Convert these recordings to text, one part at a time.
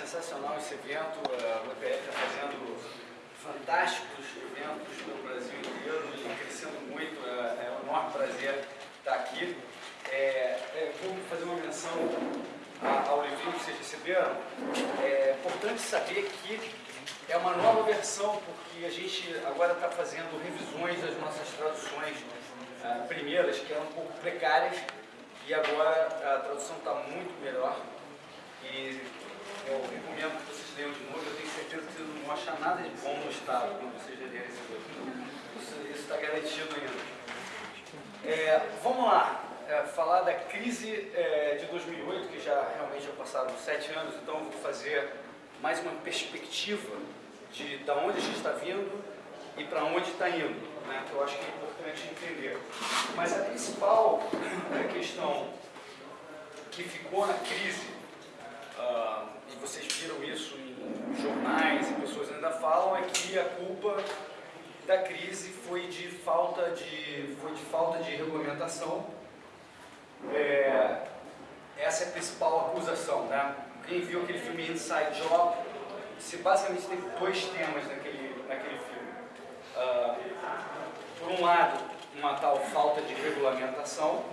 sensacional esse evento. O EPF está fazendo fantásticos eventos pelo Brasil inteiro e crescendo muito. É, é um enorme prazer estar aqui. É, é, vou fazer uma menção ao livrinho que vocês receberam. É importante saber que é uma nova versão, porque a gente agora está fazendo revisões das nossas traduções uh, primeiras, que eram um pouco precárias, e agora a tradução está muito melhor. E eu recomendo que vocês leiam de novo, eu tenho certeza que vocês não vão achar nada de bom no estado quando vocês lerem esse livro. Isso está garantido ainda. É, vamos lá, é, falar da crise é, de 2008, que já realmente já passaram sete anos, então eu vou fazer mais uma perspectiva de da onde a gente está vindo e para onde está indo, né, que eu acho que é importante entender. Mas a principal é, questão que ficou na crise, uh, e vocês viram isso em jornais e pessoas ainda falam, é que a culpa da crise foi de falta de, foi de, falta de regulamentação. É, essa é a principal acusação. Né? Quem viu aquele filme Inside Job, se basicamente tem dois temas naquele, naquele filme. Uh, por um lado, uma tal falta de regulamentação,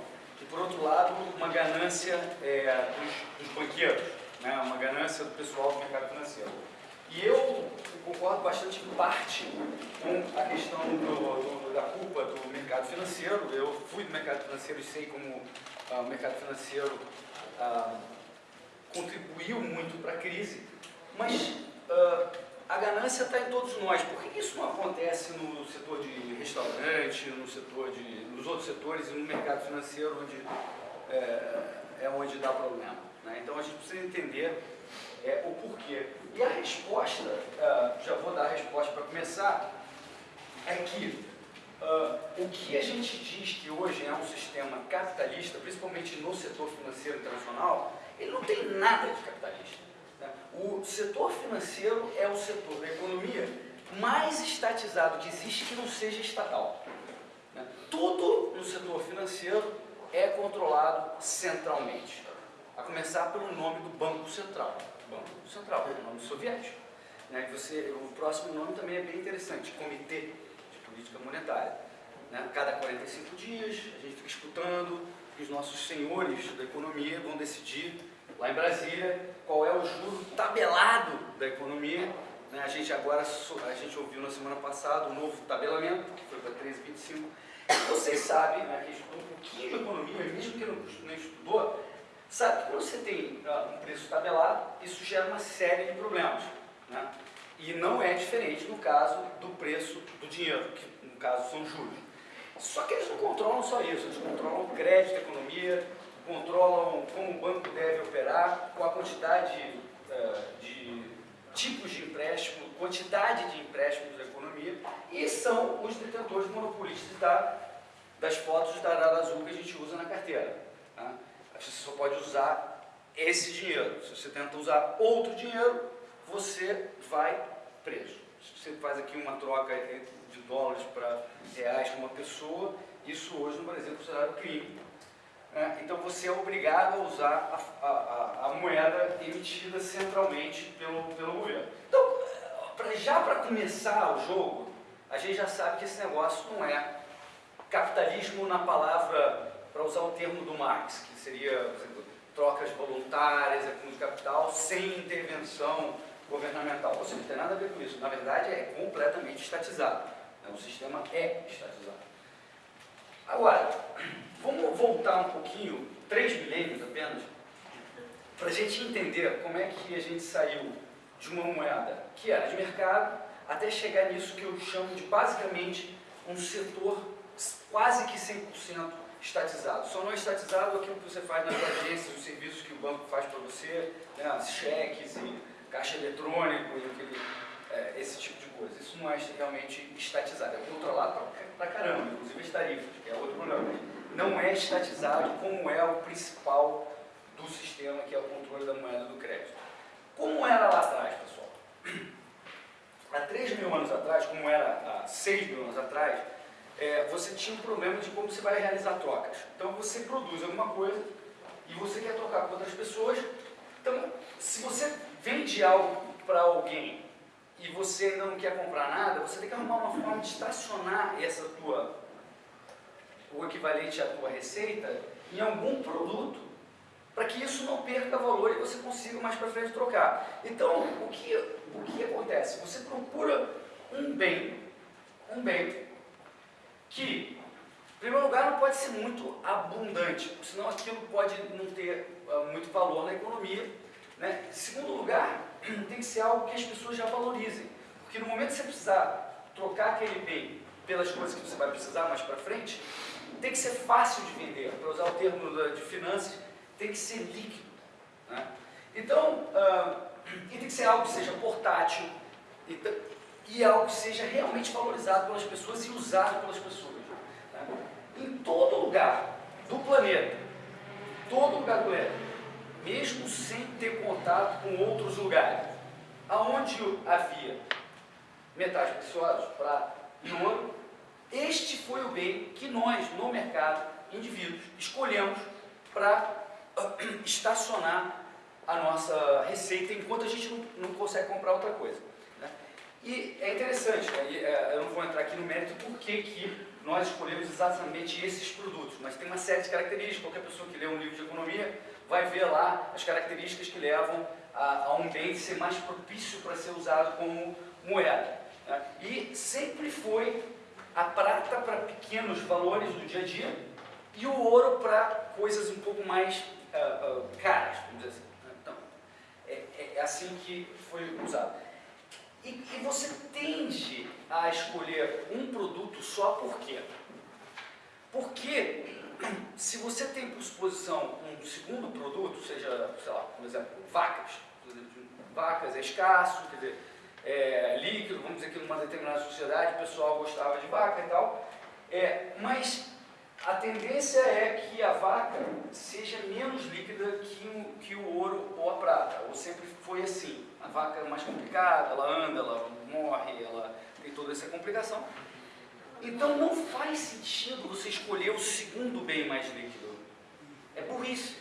e por outro lado, uma ganância é, dos, dos banqueiros, né? uma ganância do pessoal do mercado financeiro. E eu concordo bastante em parte com a questão do, do, da culpa do mercado financeiro. Eu fui do mercado financeiro e sei como ah, o mercado financeiro ah, contribuiu muito para a crise, mas ah, a ganância está em todos nós. Por que isso não acontece no setor de restaurante, no setor de, nos outros setores e no mercado financeiro, onde é, é onde dá problema? Né? Então a gente precisa entender é, o porquê. E a resposta, uh, já vou dar a resposta para começar, é que uh, o que a gente diz que hoje é um sistema capitalista, principalmente no setor financeiro internacional, ele não tem nada de capitalista. Né? O setor financeiro é o setor da economia mais estatizado que existe que não seja estatal. Né? Tudo no setor financeiro é controlado centralmente, a começar pelo nome do Banco Central. Banco Central, o nome soviético. Né? Você, o próximo nome também é bem interessante, Comitê de Política Monetária. Né? Cada 45 dias a gente fica escutando e os nossos senhores da economia vão decidir lá em Brasília qual é o juro tabelado da economia. Né? A gente agora, a gente ouviu na semana passada o novo tabelamento, que foi para 13,25. Vocês sabem, né, que estudou um pouquinho de economia, mesmo que não estudou, Sabe que quando você tem uh, um preço tabelado, isso gera uma série de problemas. Né? E não é diferente no caso do preço do dinheiro, que no caso são juros. Só que eles não controlam só isso, eles controlam o crédito da economia, controlam como o banco deve operar, com a quantidade uh, de tipos de empréstimo, quantidade de empréstimos da economia, e são os detentores monopolistas da, das fotos da Arara Azul que a gente usa na carteira. Tá? Você só pode usar esse dinheiro. Se você tenta usar outro dinheiro, você vai preso. Se você faz aqui uma troca de dólares para reais com uma pessoa, isso hoje no Brasil é considerado crime. É, então você é obrigado a usar a, a, a, moeda emitida centralmente pelo, pelo governo. Então, pra, já para começar o jogo, a gente já sabe que esse negócio não é capitalismo na palavra, para usar o termo do Marx, que seria, exemplo, trocas voluntárias, acúmulo de capital, sem intervenção governamental. Ou seja, não tem nada a ver com isso. Na verdade, é completamente estatizado. Né? O sistema é estatizado. Agora, vamos voltar um pouquinho, três milênios apenas, para a gente entender como é que a gente saiu de uma moeda que era de mercado até chegar nisso que eu chamo de basicamente um setor quase que 100% estatizado. Só não é estatizado aquilo que você faz nas agências, os serviços que o banco faz para você, né, cheques e caixa eletrônico e aquele, é, esse tipo de coisa. Isso não é realmente estatizado, é controlado para caramba, inclusive as tarifas, que é outro problema. Não é estatizado como é o principal do sistema, que é o controle da moeda do crédito. Como era lá atrás, pessoal? Há 3 mil anos atrás, como era há 6 mil anos atrás, é, você tinha um problema de como você vai realizar trocas. Então você produz alguma coisa e você quer trocar com outras pessoas, então se você vende algo para alguém e você ainda não quer comprar nada, você tem que arrumar uma forma de estacionar essa tua, o equivalente à tua receita em algum produto para que isso não perca valor e você consiga mais para frente trocar. Então, o que, o que acontece? Você procura um bem, um bem que, em primeiro lugar, não pode ser muito abundante, senão aquilo pode não ter uh, muito valor na economia. Né? Em segundo lugar, tem que ser algo que as pessoas já valorizem, porque no momento que você precisar trocar aquele bem pelas coisas que você vai precisar mais para frente, tem que ser fácil de vender, para usar o termo de finanças, tem que ser líquido. Né? Então, uh, e tem que ser algo que seja portátil e, algo que seja realmente valorizado pelas pessoas e usado pelas pessoas. Né? Em todo lugar do planeta, todo lugar do planeta, mesmo sem ter contato com outros lugares, aonde havia metais preciosos, prata e ouro, este foi o bem que nós, no mercado, indivíduos, escolhemos para estacionar a nossa receita enquanto a gente não consegue comprar outra coisa. E é interessante, né? é, eu não vou entrar aqui no mérito por que, que nós escolhemos exatamente esses produtos, mas tem uma série de características, qualquer pessoa que lê um livro de economia vai ver lá as características que levam a, a um bem ser mais propício para ser usado como moeda. Né? E sempre foi a prata para pequenos valores do dia a dia e o ouro para coisas um pouco mais uh, uh, caras, vamos dizer assim. Né? Então, é, é, é, assim que foi usado. E, e, você tende a escolher um produto só por quê? Porque se você tem por exposição um segundo produto, seja, sei lá, por exemplo, vacas, vacas é escasso, quer dizer, é, líquido, vamos dizer que numa determinada sociedade o pessoal gostava de vaca e tal, é, mas a tendência é que a vaca seja menos líquida que o, que o ouro ou a prata, ou sempre foi assim. A vaca é mais complicada, ela anda, ela morre, ela tem toda essa complicação. Então não faz sentido você escolher o segundo bem mais líquido. É burrice.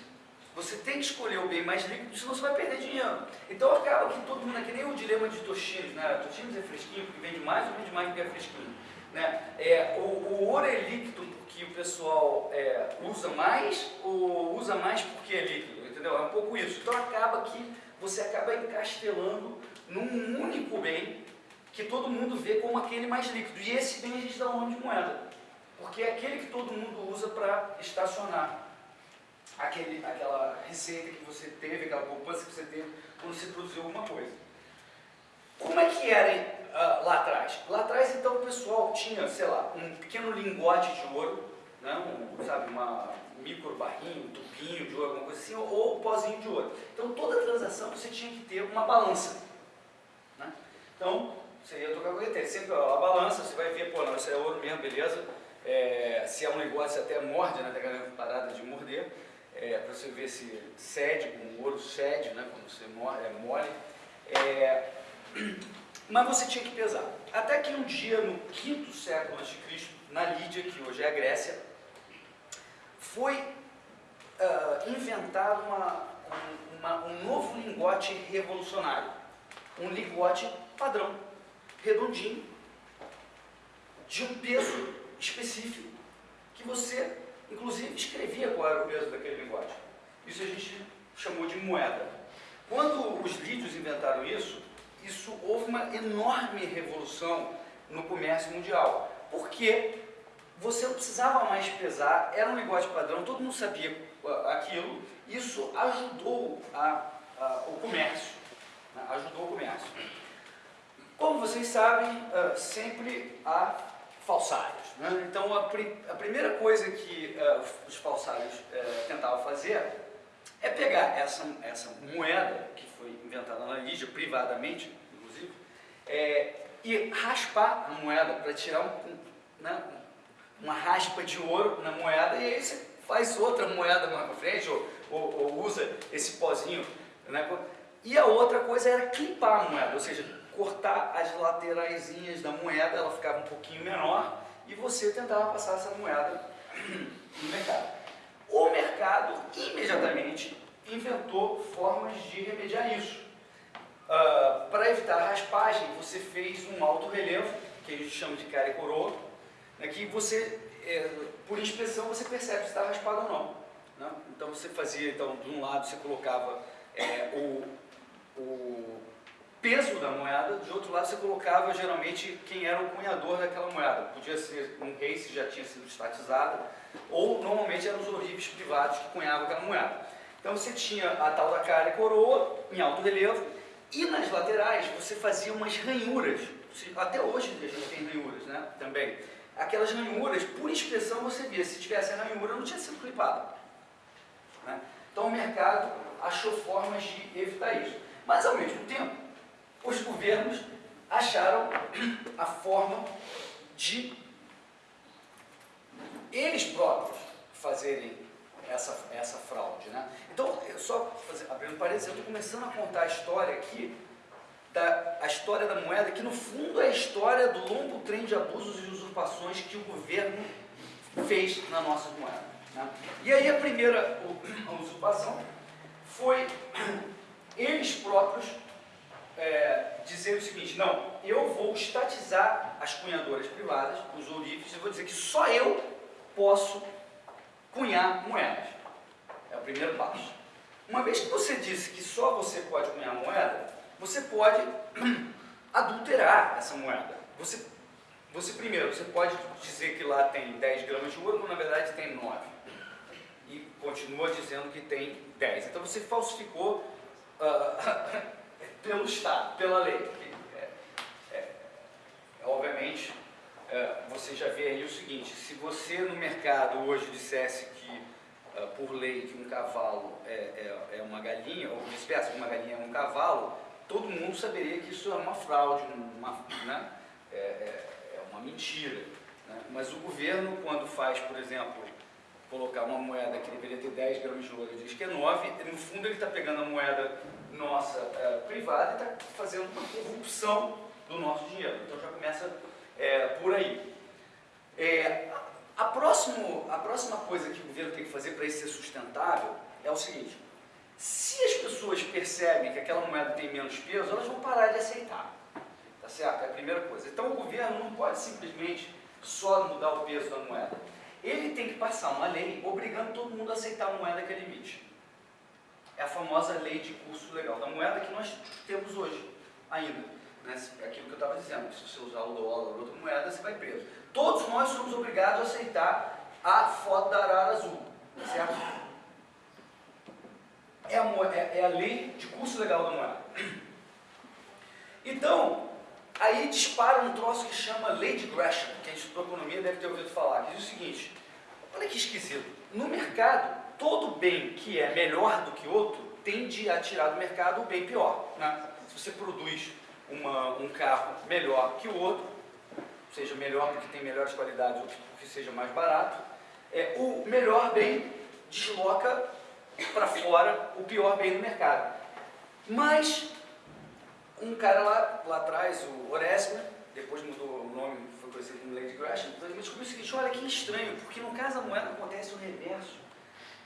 Você tem que escolher o bem mais líquido, senão você vai perder dinheiro. Então acaba que todo mundo é que nem o dilema de Toshinos, né? Toshinos é fresquinho porque vende mais ou vende mais porque é fresquinho. Né? É, o, o ouro é líquido porque o pessoal é, usa mais ou usa mais porque é líquido, entendeu? É um pouco isso. Então acaba que você acaba encastelando num único bem que todo mundo vê como aquele mais líquido. E esse bem a gente dá o nome de moeda, porque é aquele que todo mundo usa para estacionar aquele, aquela receita que você teve, aquela poupança que você teve quando você produziu alguma coisa. Como é que era uh, lá atrás? Lá atrás, então, o pessoal tinha, sei lá, um pequeno lingote de ouro, né, um, sabe, uma micro barrinho, um tubinho de ouro, alguma coisa assim, ou, um pozinho de ouro. Então, toda transação você tinha que ter uma balança. Né? Então, você ia tocar com sempre a balança, você vai ver, pô, não, isso é ouro mesmo, beleza. É, se é um negócio, até morde, né, tem parada de morder, é, para você ver se cede, como o ouro cede, né, quando você é mole. É, mas você tinha que pesar. Até que um dia, no quinto século a.C., na Lídia, que hoje é a Grécia, foi uh, inventado uma, uma, um novo lingote revolucionário. Um lingote padrão, redondinho, de um peso específico, que você, inclusive, escrevia qual era o peso daquele lingote. Isso a gente chamou de moeda. Quando os lídios inventaram isso, isso houve uma enorme revolução no comércio mundial. Porque você não precisava mais pesar, era um negócio padrão, todo mundo sabia aquilo, isso ajudou a, a, o comércio, né? ajudou o comércio. Como vocês sabem, uh, sempre há falsários. Né? Então, a, a, primeira coisa que uh, os falsários uh, tentavam fazer é pegar essa, essa moeda, que foi inventada na Lígia, privadamente, inclusive, é, e raspar a moeda para tirar um, né, uma raspa de ouro na moeda e aí você faz outra moeda mais para frente ou, ou, ou, usa esse pozinho. Né? E a outra coisa era clipar a moeda, ou seja, cortar as lateraisinhas da moeda, ela ficava um pouquinho menor e você tentava passar essa moeda no mercado. O mercado imediatamente inventou formas de remediar isso. Uh, Para evitar a raspagem, você fez um alto relevo, que a gente chama de cara e coroa, né, que você, é, por inspeção, você percebe se está raspado ou não. Né? Então você fazia, então, de um lado você colocava é, o, o peso da moeda, de outro lado você colocava geralmente quem era o cunhador daquela moeda. Podia ser um rei se já tinha sido estatizado, ou normalmente eram os ourives privados que cunhavam aquela moeda. Então você tinha a tal da cara e coroa em alto relevo, e nas laterais você fazia umas ranhuras, até hoje a gente tem ranhuras né, também. Aquelas ranhuras, por inspeção você via, se tivesse ranhura não tinha sido clipado. Né? Então o mercado achou formas de evitar isso. Mas ao mesmo tempo, os governos acharam a forma de eles próprios fazerem essa, essa fraude. Né? Então, eu só fazer, abrindo parênteses, eu estou começando a contar a história aqui, da, a história da moeda, que no fundo é a história do longo trem de abusos e usurpações que o governo fez na nossa moeda. Né? E aí a primeira usurpação foi eles próprios é, dizer o seguinte, não, eu vou estatizar as cunhadoras privadas, os ourives, e vou dizer que só eu posso cunhar moedas. É o primeiro passo. Uma vez que você disse que só você pode cunhar moeda, você pode adulterar essa moeda. Você, você primeiro, você pode dizer que lá tem 10 gramas de ouro, quando na verdade tem 9. E continua dizendo que tem 10. Então você falsificou uh, pelo Estado, pela lei. É, é, obviamente, você já vê aí o seguinte, se você no mercado hoje dissesse que, uh, por lei, que um cavalo é, é, é uma galinha, ou vice-versa, que uma galinha é um cavalo, todo mundo saberia que isso é uma fraude, uma, né? é, é, é uma mentira. Né? Mas o governo, quando faz, por exemplo, colocar uma moeda que deveria ter 10 gramas de ouro e diz que é 9, no fundo ele está pegando a moeda nossa é, privada e está fazendo uma corrupção do nosso dinheiro. Então já começa é, por aí. É, a, próximo, a próxima coisa que o governo tem que fazer para isso ser sustentável é o seguinte, se as pessoas percebem que aquela moeda tem menos peso, elas vão parar de aceitar. Tá certo? É a primeira coisa. Então o governo não pode simplesmente só mudar o peso da moeda. Ele tem que passar uma lei obrigando todo mundo a aceitar a moeda que ele emite. É a famosa lei de curso legal da moeda que nós temos hoje ainda. Né? Aquilo que eu estava dizendo, se você usar o dólar ou outra moeda, você vai preso. Todos nós somos obrigados a aceitar a foto da arara azul, certo? É a, é, é a lei de curso legal da moeda. Então, aí dispara um troço que chama lei de Gresham, que a economia deve ter ouvido falar, que diz o seguinte, olha que esquisito, no mercado, todo bem que é melhor do que outro, tende a tirar do mercado o bem pior. Né? Se você produz uma, um carro melhor que o outro, seja melhor porque tem melhores qualidades ou porque seja mais barato, é, o melhor bem desloca para fora o pior bem do mercado. Mas um cara lá, lá atrás, o Oresme, depois mudou o nome, foi conhecido como Lady Gresham, então ele descobriu o seguinte, olha que estranho, porque no caso da moeda acontece o reverso.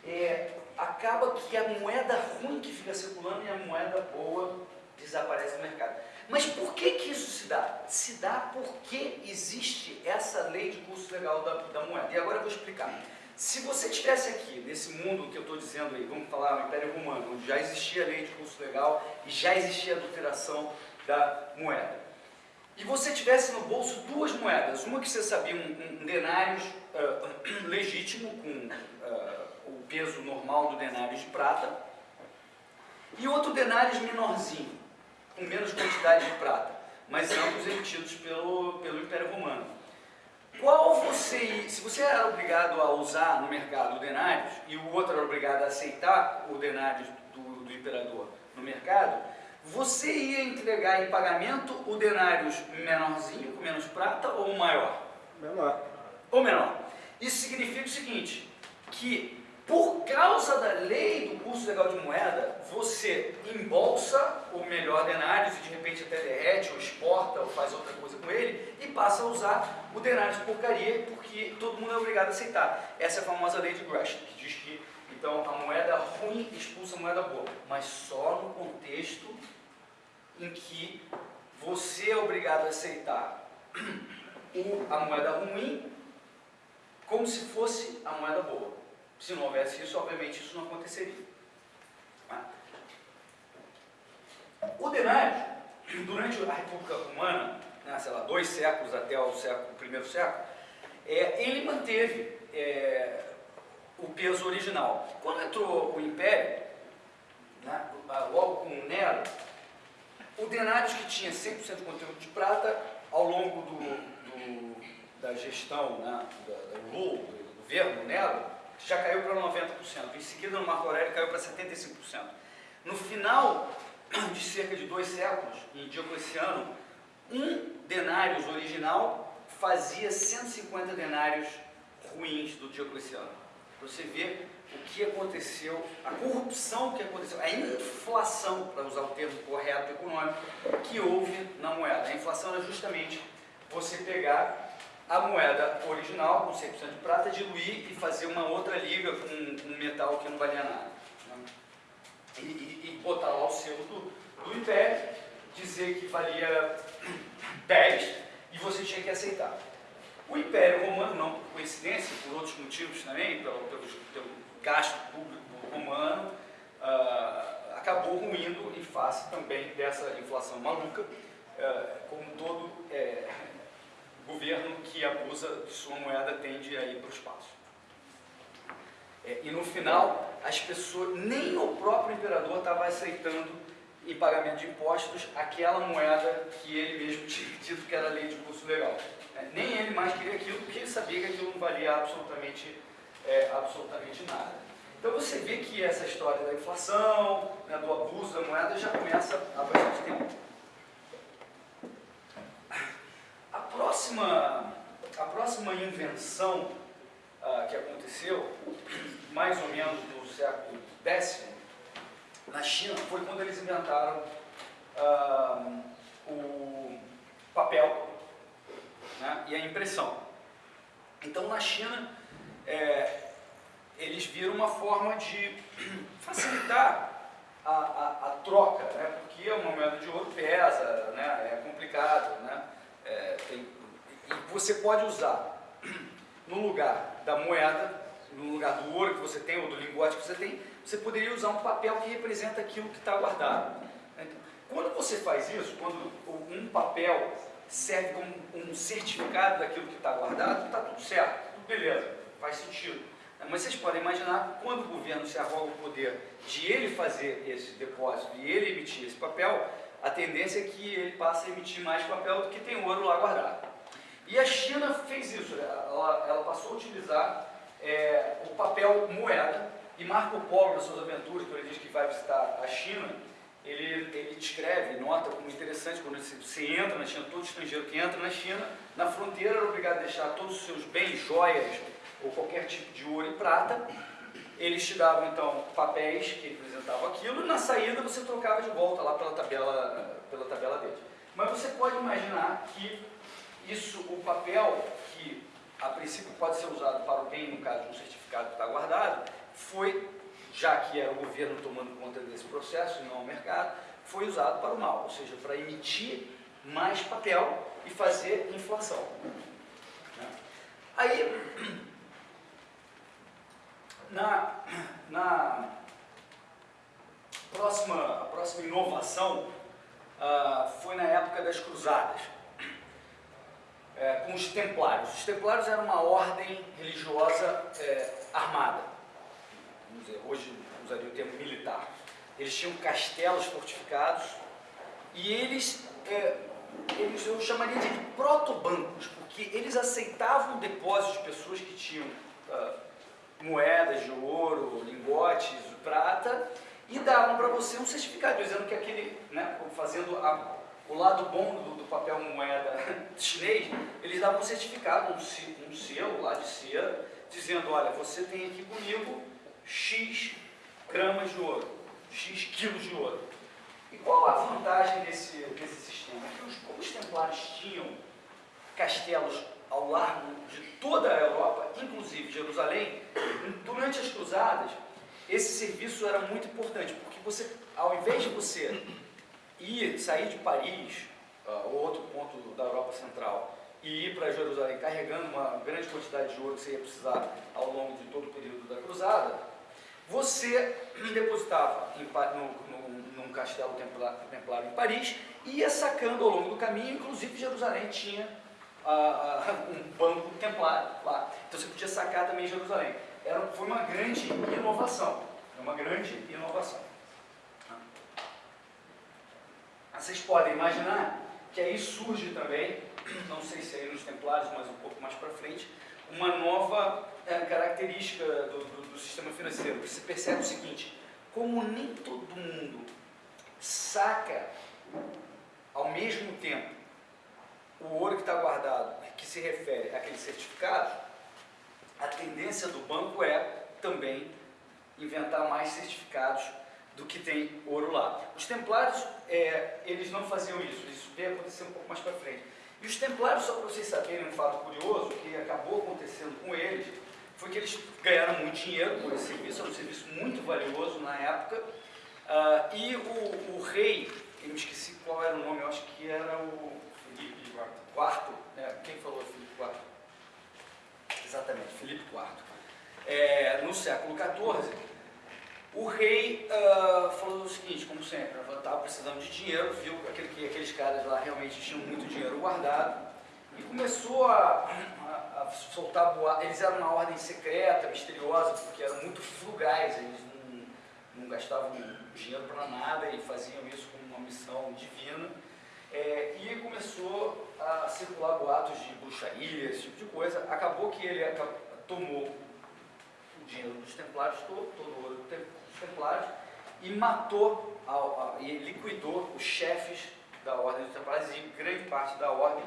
É, acaba que a moeda ruim que fica circulando e a moeda boa desaparece do mercado. Mas por que, que isso se dá? Se dá porque existe essa lei de curso legal da, da moeda. E agora eu vou explicar. Se você estivesse aqui, nesse mundo que eu estou dizendo aí, vamos falar o Império Romano, onde já existia a lei de curso legal e já existia a adulteração da moeda, e você tivesse no bolso duas moedas, uma que você sabia, um, um denário uh, legítimo, com uh, o peso normal do denário de prata, e outro denário menorzinho, com menos quantidade de prata, mas ambos emitidos pelo, pelo Império Romano. Qual você, se você era obrigado a usar no mercado o denário e o outro era obrigado a aceitar o denário do, do imperador no mercado, você ia entregar em pagamento o denário menorzinho, com menos prata, ou o maior? Menor. Ou menor. Isso significa o seguinte, que por causa da lei do curso legal de moeda, você embolsa o melhor denário e de repente até derrete, ou exporta, ou faz outra coisa com ele, e passa a usar o denário de porcaria, porque todo mundo é obrigado a aceitar. Essa é a famosa lei de Gresham, que diz que Então, a moeda ruim expulsa a moeda boa, mas só no contexto em que você é obrigado a aceitar a moeda ruim como se fosse a moeda boa. Se não houvesse isso, obviamente isso não aconteceria. Tá? O denário, durante a República Romana, né, sei lá, dois séculos até o, século, o primeiro século, é, ele manteve é, o peso original. Quando entrou o Império, né, logo com Nero, o denário que tinha 100% de conteúdo de prata, ao longo do, do da gestão, né, do, do, do governo Nero, já caiu para 90%. Em seguida, no Marco Aurélio, caiu para 75%. No final de cerca de dois séculos, em Diocleciano, um denário original fazia 150 denários ruins do Diocleciano. Você vê o que aconteceu, a corrupção que aconteceu, a inflação, para usar o termo correto econômico, que houve na moeda. A inflação é justamente você pegar a moeda original com 100% de prata, diluir e fazer uma outra liga com um metal que não valia nada. Né? E, e, e, botar lá o selo do, do Império, dizer que valia 10 e você tinha que aceitar. O Império Romano, não por coincidência, por outros motivos também, pelo, pelo, pelo gasto público romano, uh, acabou ruindo em face também dessa inflação maluca, uh, como todo uh, governo que abusa de sua moeda tende a ir para o espaço. É, e no final, as pessoas, nem o próprio imperador estava aceitando em pagamento de impostos aquela moeda que ele mesmo tinha dito que era lei de curso legal. É, nem ele mais queria aquilo, porque ele sabia que aquilo não valia absolutamente, é, absolutamente nada. Então você vê que essa história da inflação, né, do abuso da moeda já começa há bastante tempo. Próxima, a próxima invenção uh, que aconteceu, mais ou menos no século X, na China, foi quando eles inventaram uh, o papel né, e a impressão. Então, na China, é, eles viram uma forma de facilitar a, a, a troca, né, porque uma moeda de ouro pesa, né, é complicado, né, é, tem, e você pode usar no lugar da moeda, no lugar do ouro que você tem ou do lingote que você tem, você poderia usar um papel que representa aquilo que está guardado. Então, quando você faz isso, quando um papel serve como um certificado daquilo que está guardado, está tudo certo, tudo beleza, faz sentido. Mas vocês podem imaginar que quando o governo se arroga o poder de ele fazer esse depósito e ele emitir esse papel, a tendência é que ele passe a emitir mais papel do que tem ouro lá guardado. E a China fez isso, né? ela, ela passou a utilizar é, o papel moeda, e Marco Polo, nas suas aventuras, quando ele diz que vai visitar a China, ele, ele descreve, nota como interessante, quando você, você entra na China, todo estrangeiro que entra na China, na fronteira era obrigado a deixar todos os seus bens, joias, ou qualquer tipo de ouro e prata, eles te davam então papéis que representavam aquilo na saída você trocava de volta lá pela tabela, pela tabela deles. Mas você pode imaginar que isso, o papel que a princípio pode ser usado para o bem, no caso de um certificado que está guardado, foi, já que era o governo tomando conta desse processo e não o mercado, foi usado para o mal, ou seja, para emitir mais papel e fazer inflação. Né? Aí, na, na próxima, a próxima inovação uh, foi na época das cruzadas, é, com os templários. Os templários eram uma ordem religiosa é, armada, dizer, hoje usaria o termo militar. Eles tinham castelos fortificados e eles, é, eles eu chamaria de protobancos, porque eles aceitavam depósitos de pessoas que tinham uh, moedas de ouro, lingotes, prata, e davam para você um certificado, dizendo que aquele, né, fazendo a, o lado bom do, do, papel moeda chinês, eles davam um certificado, um, um selo lá de cera, dizendo, olha, você tem aqui comigo X gramas de ouro, X quilos de ouro. E qual a vantagem desse, desse sistema? É que os, como os templários tinham castelos ao largo de toda a Europa, inclusive Jerusalém, durante as cruzadas, esse serviço era muito importante, porque você, ao invés de você ir, sair de Paris, uh, ou outro ponto da Europa Central, e ir para Jerusalém carregando uma grande quantidade de ouro que você ia precisar ao longo de todo o período da cruzada, você depositava em, no, no, num castelo templário em Paris e ia sacando ao longo do caminho, inclusive Jerusalém tinha uh, um banco templário lá, então você podia sacar também Jerusalém. Era, foi uma grande inovação, uma grande inovação. Vocês podem imaginar que aí surge também não sei se é aí nos Templários, mas um pouco mais para frente, uma nova é, característica do, do, do, sistema financeiro. Você percebe o seguinte, como nem todo mundo saca ao mesmo tempo o ouro que está guardado, que se refere àquele certificado, a tendência do banco é também inventar mais certificados do que tem ouro lá. Os templários, é, eles não faziam isso, isso veio acontecer um pouco mais para frente. E os templários, só para vocês saberem um fato curioso, que acabou acontecendo com eles, foi que eles ganharam muito dinheiro com esse serviço, era um serviço muito valioso na época, uh, e o, o, rei, eu esqueci qual era o nome, eu acho que era o Felipe IV, né? quem falou Felipe IV? Exatamente, Felipe IV. É, no século XIV, o rei uh, falou o seguinte, como sempre, estava precisando de dinheiro, viu aquele, que aqueles caras lá realmente tinham muito dinheiro guardado e começou a, a, a soltar boatos. Eles eram na ordem secreta, misteriosa, porque eram muito frugais, eles não, não gastavam dinheiro para nada e faziam isso como uma missão divina. É, e começou a circular boatos de bruxaria, esse tipo de coisa. Acabou que ele tomou o dinheiro dos templários, todo, todo o ouro dos templários, e matou a, a, e liquidou os chefes da Ordem dos Templários e grande parte da Ordem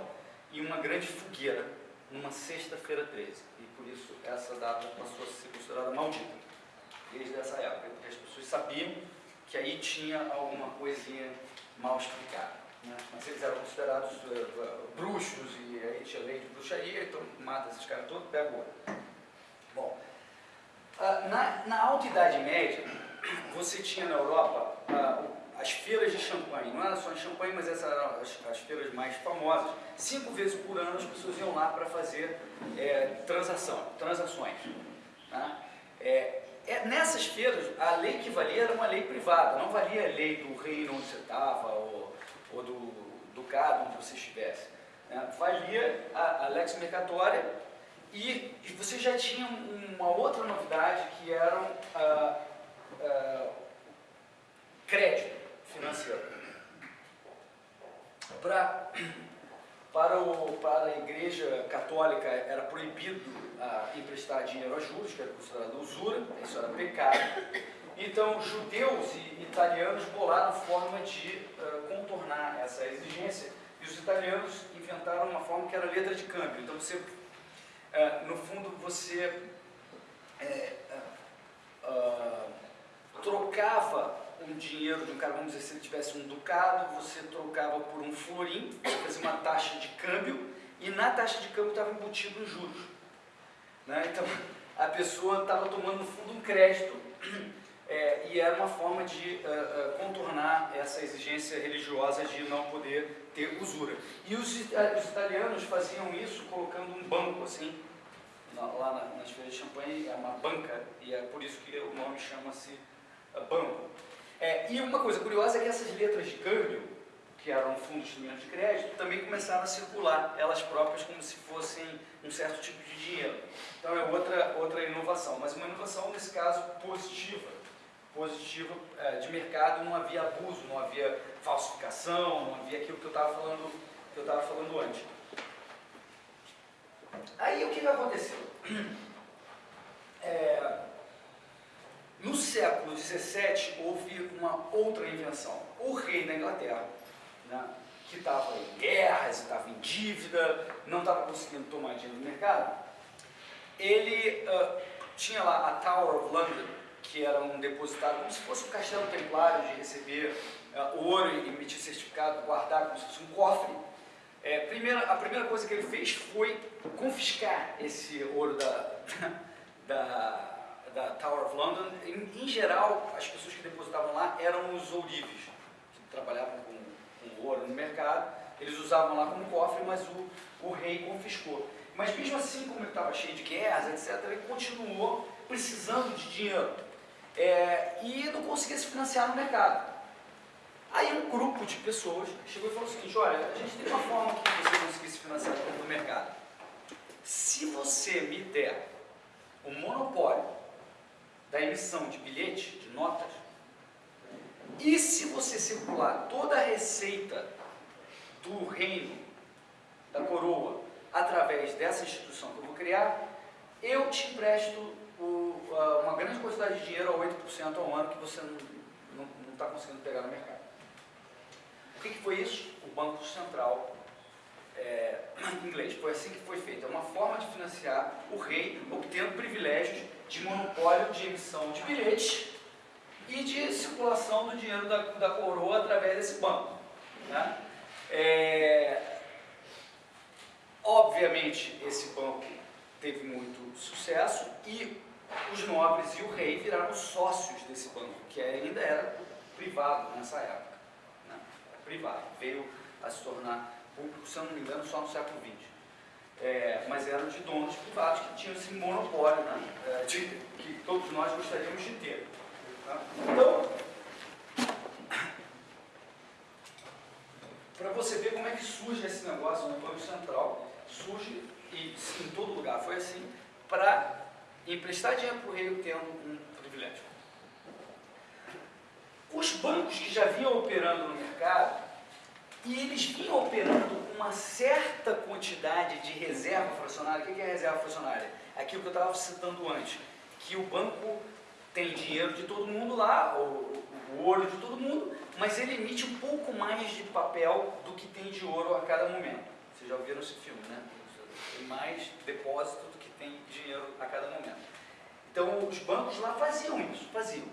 em uma grande fogueira, numa sexta-feira 13. E por isso essa data passou a ser considerada maldita, desde essa época, porque as pessoas sabiam que aí tinha alguma coisinha mal explicada. Mas eles eram considerados uh, bruxos e aí tinha lei de bruxaria, então mata esses caras todos, pega o. Bom, uh, na, na Alta Idade Média, você tinha na Europa uh, as feiras de champanhe, não era só em champanhe, mas essas eram as, as, feiras mais famosas. Cinco vezes por ano as pessoas iam lá para fazer é, transação, transações. É, é, nessas feiras, a lei que valia era uma lei privada, não valia a lei do reino onde você estava ou, ou do ducado onde você estivesse. Né? Valia a, a lex mercatória e, você já tinha uma outra novidade que eram... Uh, uh, crédito financeiro. Pra, para, o, para a igreja católica era proibido uh, emprestar dinheiro a juros, que era considerado usura, isso era pecado. Então, judeus e italianos bolaram forma de uh, contornar essa exigência e os italianos inventaram uma forma que era letra de câmbio. Então, você, uh, no fundo, você é, trocava um dinheiro de um cara, vamos dizer, se ele tivesse um ducado, você trocava por um florim, você fazia uma taxa de câmbio, e na taxa de câmbio estava embutido os juros. Né? Então, a pessoa estava tomando, no fundo, um crédito, é, e era uma forma de uh, uh, contornar essa exigência religiosa de não poder ter usura. E os, uh, os italianos faziam isso colocando um banco, assim, lá nas feiras de champanhe, é uma banca, e é por isso que o nome chama-se banco. É, e uma coisa curiosa é que essas letras de câmbio, que eram fundos de instrumento de crédito, também começaram a circular elas próprias como se fossem um certo tipo de dinheiro. Então é outra, outra inovação, mas uma inovação nesse caso positiva. Positiva é, de mercado, não havia abuso, não havia falsificação, não havia aquilo que eu estava falando, que eu falando antes. Aí o que aconteceu? É, no século XVII, houve uma outra invenção. O rei da Inglaterra, né, que estava em guerras, estava em dívida, não estava conseguindo tomar dinheiro do mercado, ele uh, tinha lá a Tower of London, que era um depositário, como se fosse um castelo templário de receber uh, ouro e emitir certificado, guardar como se fosse um cofre. É, primeira, a primeira coisa que ele fez foi confiscar esse ouro da, da da Tower of London, em, em, geral, as pessoas que depositavam lá eram os ourives, que trabalhavam com, com ouro no mercado, eles usavam lá como cofre, mas o, o rei confiscou. Mas mesmo assim, como ele estava cheio de guerras, etc., ele continuou precisando de dinheiro é, e não conseguia se financiar no mercado. Aí um grupo de pessoas chegou e falou o seguinte, olha, a gente tem uma forma que você conseguir se financiar no mercado. Se você me der o monopólio da emissão de bilhete, de notas, e se você circular toda a receita do reino, da coroa, através dessa instituição que eu vou criar, eu te empresto uma grande quantidade de dinheiro a 8% ao ano que você não está conseguindo pegar no mercado. O que, que foi isso? O Banco Central é, inglês. Foi assim que foi feito. É uma forma de financiar o rei, obtendo privilégios de monopólio de emissão de bilhetes e de circulação do dinheiro da, da coroa através desse banco. Né? É, obviamente, esse banco teve muito sucesso e os nobres e o rei viraram sócios desse banco, que ainda era privado nessa época. Né? Privado. Veio a se tornar público, se eu não me engano, só no século XX. É, mas eram de donos privados que tinham esse monopólio né, é, de, que todos nós gostaríamos de ter. Tá? Então, para você ver como é que surge esse negócio no Banco Central, surge, e em todo lugar foi assim, para emprestar dinheiro para o rei tendo um privilégio. Os bancos que já vinham operando no mercado e eles vinham operando uma certa quantidade de reserva fracionária. O que é reserva fracionária? Aquilo que eu estava citando antes, que o banco tem dinheiro de todo mundo lá, o, o ouro de todo mundo, mas ele emite um pouco mais de papel do que tem de ouro a cada momento. Vocês já ouviram esse filme, né? Tem mais depósito do que tem dinheiro a cada momento. Então, os bancos lá faziam isso, faziam.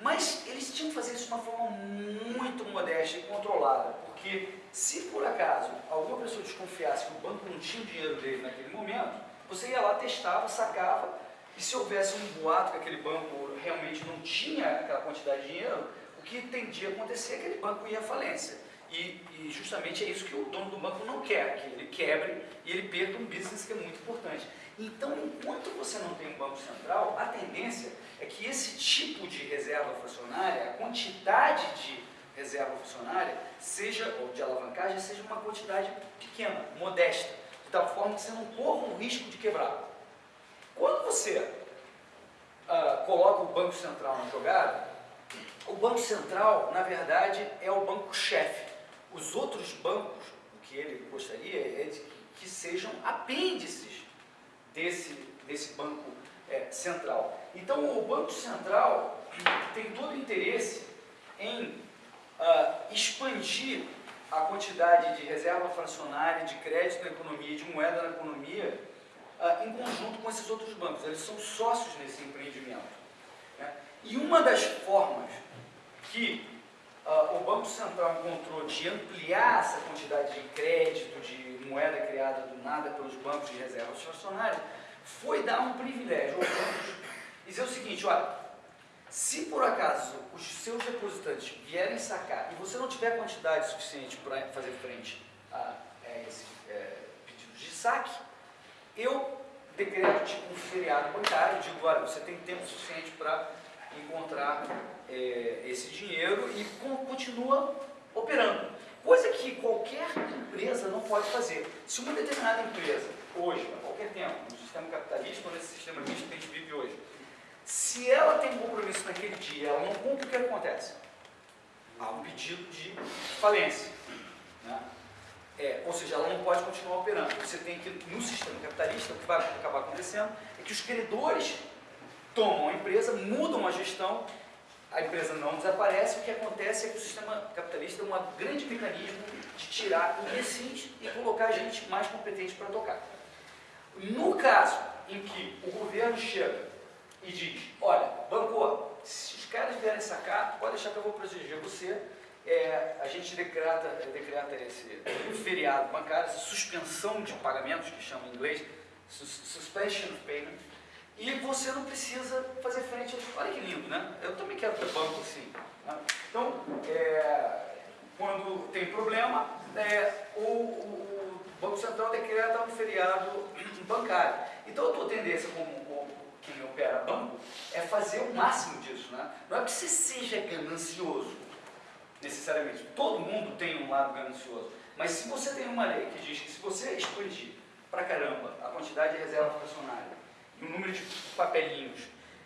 Mas eles tinham que fazer isso de uma forma muito modesta e controlada, porque se por acaso alguma pessoa desconfiasse que o banco não tinha o dinheiro dele naquele momento, você ia lá, testava, sacava, e se houvesse um boato que aquele banco realmente não tinha aquela quantidade de dinheiro, o que tendia a acontecer é que aquele banco ia à falência. E, e, justamente é isso que o dono do banco não quer, que ele quebre e ele perca um business que é muito importante. Então, enquanto você não tem um banco central, a tendência é que esse tipo de reserva fracionária, a quantidade de reserva fracionária, seja, ou de alavancagem, seja uma quantidade pequena, modesta, de tal forma que você não corra o risco de quebrar. Quando você uh, coloca o Banco Central na jogada, o Banco Central, na verdade, é o banco-chefe. Os outros bancos, o que ele gostaria é de que sejam apêndices desse, desse banco é, central. Então, o Banco Central tem todo interesse em uh, expandir a quantidade de reserva fracionária, de crédito na economia, de moeda na economia, uh, em conjunto com esses outros bancos. Eles são sócios nesse empreendimento. Né? E uma das formas que uh, o Banco Central encontrou de ampliar essa quantidade de crédito, de moeda criada do nada pelos bancos de reservas fracionárias, foi dar um privilégio aos bancos e dizer o seguinte, olha, se por acaso os seus depositantes vierem sacar e você não tiver quantidade suficiente para fazer frente a, a esse é, pedido de saque, eu decreto tipo um feriado bancário, digo, olha, você tem tempo suficiente para encontrar é, esse dinheiro e continua operando. Coisa que qualquer empresa não pode fazer. Se uma determinada empresa, hoje, a qualquer tempo, no sistema capitalista ou nesse sistema que a gente vive hoje, se ela tem um compromisso naquele dia ela não cumpre, o que acontece? Há um pedido de falência. Né? É, ou seja, ela não pode continuar operando. Você tem que, no sistema capitalista, o que vai acabar acontecendo é que os credores tomam a empresa, mudam a gestão, a empresa não desaparece, o que acontece é que o sistema capitalista é um grande mecanismo de tirar imbecis e colocar gente mais competente para tocar. No caso em que o governo chega e diz, olha, banco, se os caras vierem sacar, pode deixar que eu vou proteger você, é, a gente decreta, decreta esse feriado bancário, essa suspensão de pagamentos, que chama em inglês, suspension of payment, e você não precisa fazer frente. Olha que lindo, né? Eu também quero ter banco assim. Né? Então, é, quando tem problema, é, o, o, Banco Central decreta um feriado bancário. Então, a tua tendência como, como quem opera banco é fazer o máximo disso. Né? Não é que você seja ganancioso, necessariamente. Todo mundo tem um lado ganancioso. Mas se você tem uma lei que diz que se você expandir pra caramba a quantidade de reserva fracionária e número de papelinhos,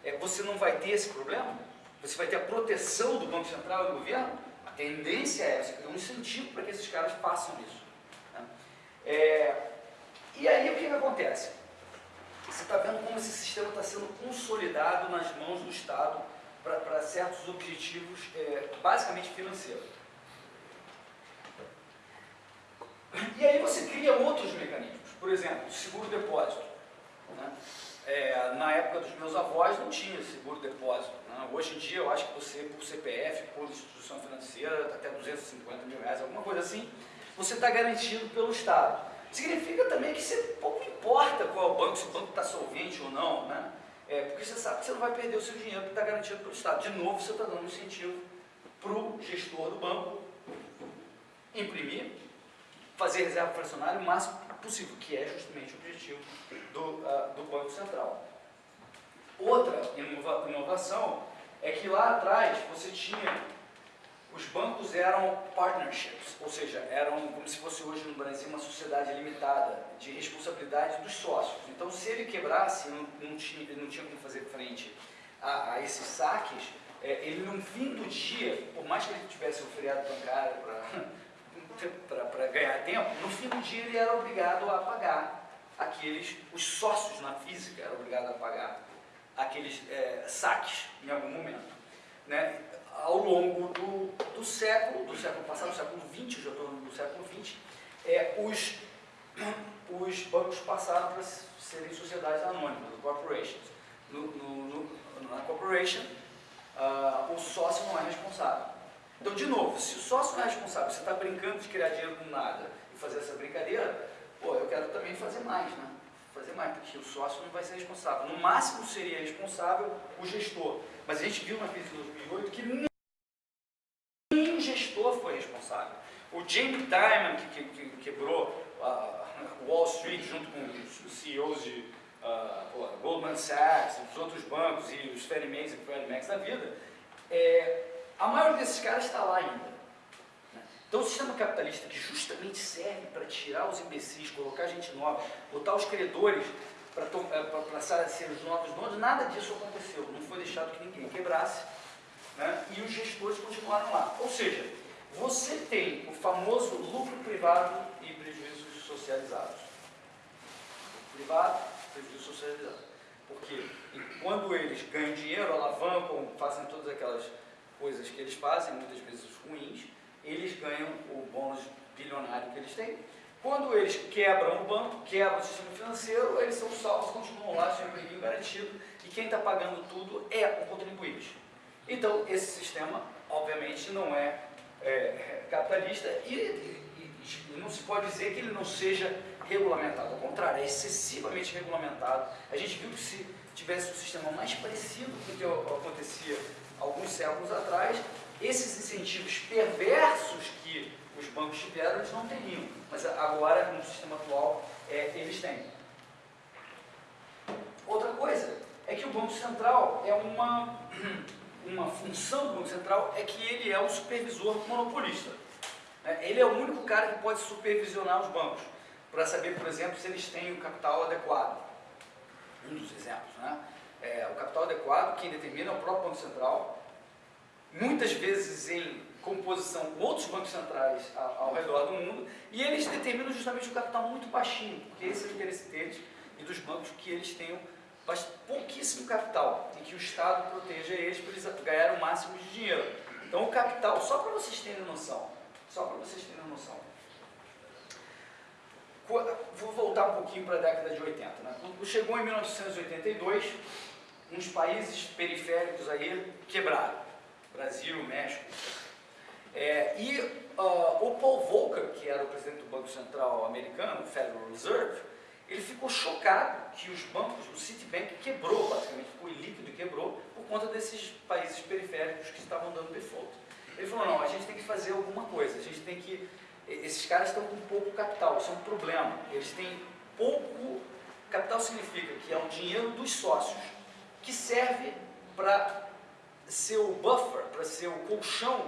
é, você não vai ter esse problema? Você vai ter a proteção do Banco Central e do governo? A tendência é você criar um incentivo para que esses caras façam isso. Né? É, e aí o que, que acontece? Você está vendo como esse sistema está sendo consolidado nas mãos do Estado para certos objetivos é, basicamente financeiros. E aí você cria outros mecanismos, por exemplo, seguro-depósito. Né? É, na época dos meus avós não tinha seguro-depósito. Né? Hoje em dia eu acho que você, por CPF, por instituição financeira, até 250 mil reais, alguma coisa assim, você está garantido pelo Estado. Significa também que você pouco importa qual é o banco, se o banco está solvente ou não, né? É, porque você sabe que você não vai perder o seu dinheiro que está garantido pelo Estado. De novo, você está dando um incentivo para o gestor do banco imprimir fazer reserva fracionária o máximo possível, que é justamente o objetivo do, uh, do Banco Central. Outra inova inovação é que lá atrás você tinha, os bancos eram partnerships, ou seja, eram como se fosse hoje no Brasil uma sociedade limitada de responsabilidade dos sócios. Então se ele quebrasse, não, não tinha, não tinha como fazer frente a, a esses saques, é, ele no fim do dia, por mais que ele tivesse um feriado bancário para para ganhar tempo, no fim do dia ele era obrigado a pagar aqueles, os sócios na física eram obrigados a pagar aqueles é, saques em algum momento. Né? Ao longo do, do século, do século passado, do século XX, já estou no século XX, é, os, os bancos passaram para serem sociedades anônimas, corporations. No, no, no, na corporation, uh, o sócio não é responsável. Então, de novo, se o sócio não é responsável, você está brincando de criar dinheiro com nada e fazer essa brincadeira, pô, eu quero também fazer mais, né? Fazer mais, porque o sócio não vai ser responsável. No máximo seria responsável o gestor. Mas a gente viu na crise de 2008 que o gestor foi responsável. O Jamie Dimon, que, que, que quebrou uh, Wall Street junto com os CEOs de uh, Goldman Sachs, os outros bancos e os Fannie Mae's e Freddie Macs da vida, é, a maioria desses caras está lá ainda. Né? Então o sistema capitalista que justamente serve para tirar os imbecis, colocar gente nova, botar os credores para eh, passar a ser os novos donos, nada disso aconteceu. Não foi deixado que ninguém quebrasse né? e os gestores continuaram lá. Ou seja, você tem o famoso lucro privado e prejuízos socializados. Lucro privado, prejuízo socializado. Porque quando eles ganham dinheiro, alavancam, fazem todas aquelas coisas que eles fazem, muitas vezes ruins, eles ganham o bônus bilionário que eles têm. Quando eles quebram o banco, quebram o sistema financeiro, eles são salvos, continuam lá, sem empreguinho garantido, e quem está pagando tudo é o contribuinte. Então, esse sistema, obviamente, não é, é capitalista e, e, e, não se pode dizer que ele não seja regulamentado. Ao contrário, é excessivamente regulamentado. A gente viu que se tivesse um sistema mais parecido com o que acontecia alguns séculos atrás, esses incentivos perversos que os bancos tiveram, eles não teriam. Mas agora, no sistema atual, é, eles têm. Outra coisa é que o Banco Central é uma, uma função do Banco Central é que ele é um supervisor monopolista. Né? Ele é o único cara que pode supervisionar os bancos, para saber, por exemplo, se eles têm o capital adequado. Um dos exemplos. Né? é, o capital adequado, quem determina é o próprio Banco Central, muitas vezes em composição com outros bancos centrais ao, redor do mundo, e eles determinam justamente o capital muito baixinho, porque esse é o interesse deles e dos bancos que eles tenham pouquíssimo capital e que o Estado proteja eles para eles ganhar o máximo de dinheiro. Então o capital, só para vocês terem noção, só para vocês terem noção, vou voltar um pouquinho para a década de 80. Né? Chegou em 1982, uns países periféricos aí quebraram. Brasil, México. É, e uh, o Paul Volcker, que era o presidente do Banco Central americano, Federal Reserve, ele ficou chocado que os bancos, o Citibank quebrou, basicamente ficou líquido e quebrou, por conta desses países periféricos que estavam dando default. Ele falou, não, a gente tem que fazer alguma coisa, a gente tem que... Esses caras estão com pouco capital, isso é um problema. Eles têm pouco... Capital significa que é o dinheiro dos sócios, que serve para ser o buffer, para ser o colchão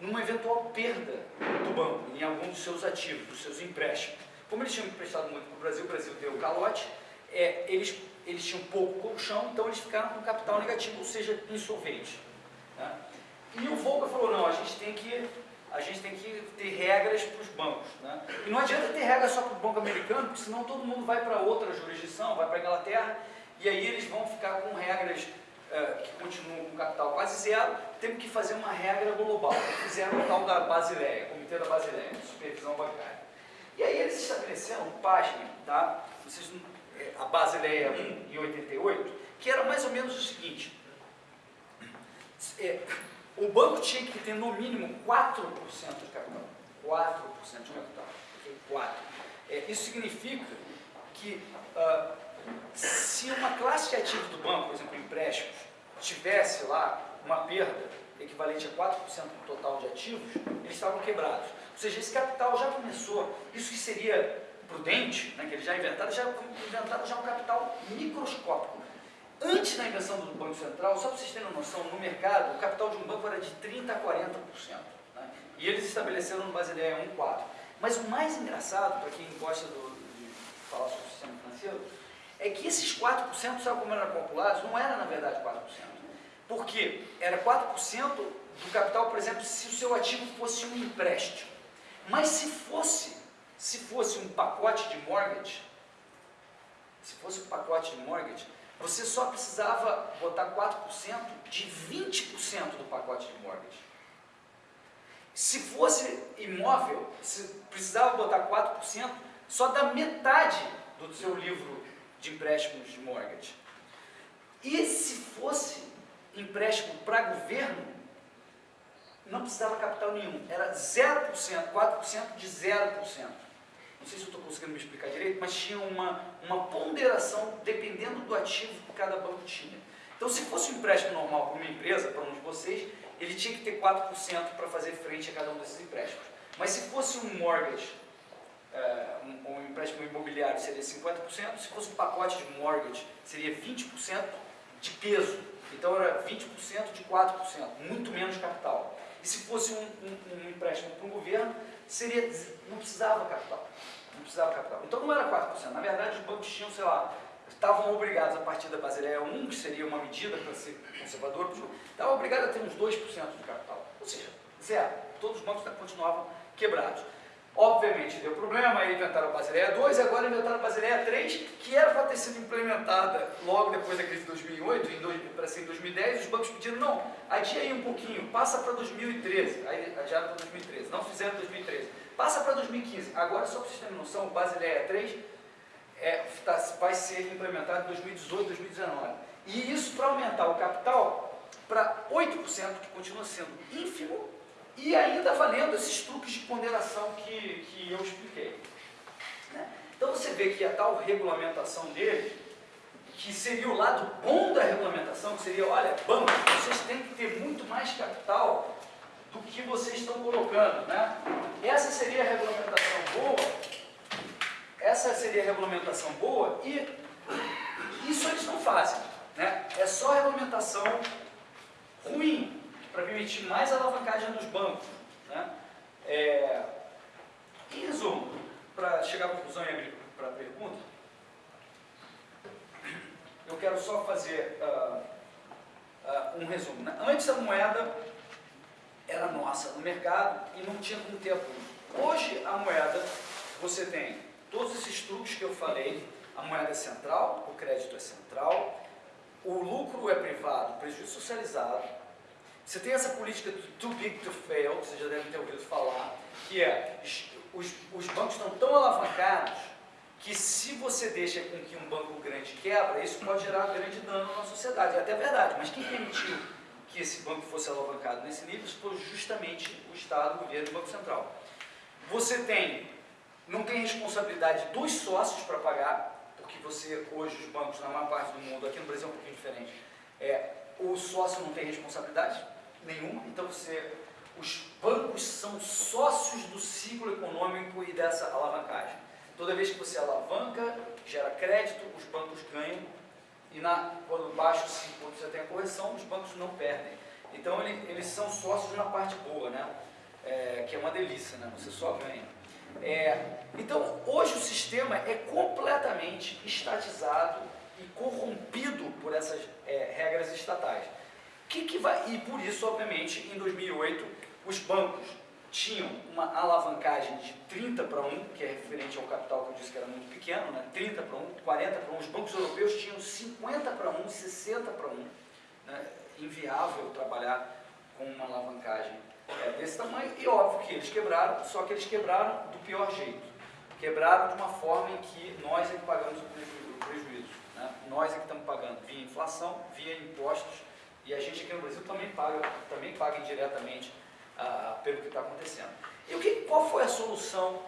numa eventual perda do banco em algum dos seus ativos, dos seus empréstimos. Como eles tinham emprestado muito para o Brasil, o Brasil deu o calote, é, eles, eles tinham pouco colchão, então eles ficaram com capital negativo, ou seja, insolventes. Né? E o Volcker falou, não, a gente tem que, a gente tem que ter regras para os bancos. Né? E não adianta ter regras só para o banco americano, porque senão todo mundo vai para outra jurisdição, vai para a Inglaterra, e aí eles vão ficar com regras que continuam com capital quase zero, temos que fazer uma regra global. Fizeram o tal da Basileia, Comitê da Basileia, Supervisão Bancária. E aí eles estabeleceram, página, tá? Vocês, é, a Basileia 1 em 88, que era mais ou menos o seguinte, é, o banco tinha que ter no mínimo 4% de capital. 4% de capital. Okay? 4. É, isso significa que uh, se uma classe de ativos do banco, por exemplo, empréstimos, tivesse lá uma perda equivalente a 4% do total de ativos, eles estavam quebrados. Ou seja, esse capital já começou, isso que seria prudente, né, que eles já inventaram, já inventaram já um capital microscópico. Antes da invenção do Banco Central, só para vocês terem uma noção, no mercado, o capital de um banco era de 30% a 40%. Né? E eles estabeleceram no Basileia 1,4%. Mas o mais engraçado, para quem gosta do, de falar sobre o sistema financeiro, é que esses 4%, sabe como eram calculados? Não era, na verdade, 4%. Porque era 4% do capital, por exemplo, se o seu ativo fosse um empréstimo. Mas se fosse, se fosse um pacote de mortgage, se fosse um pacote de mortgage, você só precisava botar 4% de 20% do pacote de mortgage. Se fosse imóvel, você precisava botar 4% só da metade do seu livro de empréstimos de mortgage. E se fosse empréstimo para governo, não precisava capital nenhum, era 0%, 4% de 0%. Não sei se eu estou conseguindo me explicar direito, mas tinha uma, uma ponderação dependendo do ativo que cada banco tinha. Então, se fosse um empréstimo normal para uma empresa, para um de vocês, ele tinha que ter 4% para fazer frente a cada um desses empréstimos. Mas se fosse um mortgage, um, um, empréstimo imobiliário seria 50%, se fosse um pacote de mortgage seria 20% de peso. Então era 20% de 4%, muito menos capital. E se fosse um, um, um empréstimo para um governo, seria, não precisava capital. Não precisava capital. Então não era 4%. Na verdade, os bancos tinham, sei lá, estavam obrigados a partir da Basileia 1, que seria uma medida para ser conservador, estavam obrigados a ter uns 2% de capital. Ou seja, zero. Todos os bancos continuavam quebrados. Obviamente deu problema, aí inventaram a Basileia 2 e agora inventaram a Basileia 3, que era para ter sido implementada logo depois da crise de 2008, para ser em 2010, os bancos pediram, não, adia aí um pouquinho, passa para 2013, aí adiaram para 2013, não fizeram 2013, passa para 2015, agora só para vocês terem noção, Basileia 3 é, tá, vai ser implementado em 2018, 2019, e isso para aumentar o capital para 8%, que continua sendo ínfimo, e ainda valendo esses truques de ponderação que, que eu expliquei. Né? Então você vê que a tal regulamentação dele, que seria o lado bom da regulamentação, que seria, olha, bancos, vocês têm que ter muito mais capital do que vocês estão colocando. Né? Essa seria a regulamentação boa, essa seria a regulamentação boa e isso eles não fazem. Né? É só regulamentação ruim, para permitir mais alavancagem dos bancos. Né? É, em resumo, para chegar à conclusão e abrir para a pergunta, eu quero só fazer uh, uh, um resumo. Né? Antes a moeda era nossa no mercado e não tinha como ter apoio. Hoje a moeda, você tem todos esses truques que eu falei, a moeda é central, o crédito é central, o lucro é privado, o prejuízo socializado, você tem essa política do too big to fail, que vocês já devem ter ouvido falar, que é, os, os bancos estão tão alavancados que se você deixa com que um banco grande quebra, isso pode gerar grande dano na sociedade. É até verdade, mas quem permitiu que esse banco fosse alavancado nesse nível foi justamente o Estado, o governo e o Banco Central. Você tem não tem responsabilidade dos sócios para pagar, porque você, hoje, os bancos, na maior parte do mundo, aqui no Brasil é um pouquinho diferente, é, o sócio não tem responsabilidade nenhuma, então você, os bancos são sócios do ciclo econômico e dessa alavancagem. Toda vez que você alavanca, gera crédito, os bancos ganham, e na, quando baixo, quando você tem a correção, os bancos não perdem. Então ele, eles são sócios na parte boa, né? É, que é uma delícia, né? Você só ganha. É, então hoje o sistema é completamente estatizado e corrompido por essas é, regras estatais. Que que vai, e por isso, obviamente, em 2008, os bancos tinham uma alavancagem de 30 para 1, que é referente ao capital que eu disse que era muito pequeno, né? 30 para 1, 40 para 1. Os bancos europeus tinham 50 para 1, 60 para 1. Né? Inviável trabalhar com uma alavancagem é, desse tamanho. E óbvio que eles quebraram, só que eles quebraram do pior jeito. Quebraram de uma forma em que nós é que pagamos o prejuízo. Né? Nós é que estamos pagando via inflação, via impostos, e a gente aqui no Brasil também paga, também paga indiretamente ah, pelo que está acontecendo. E o que, qual foi a solução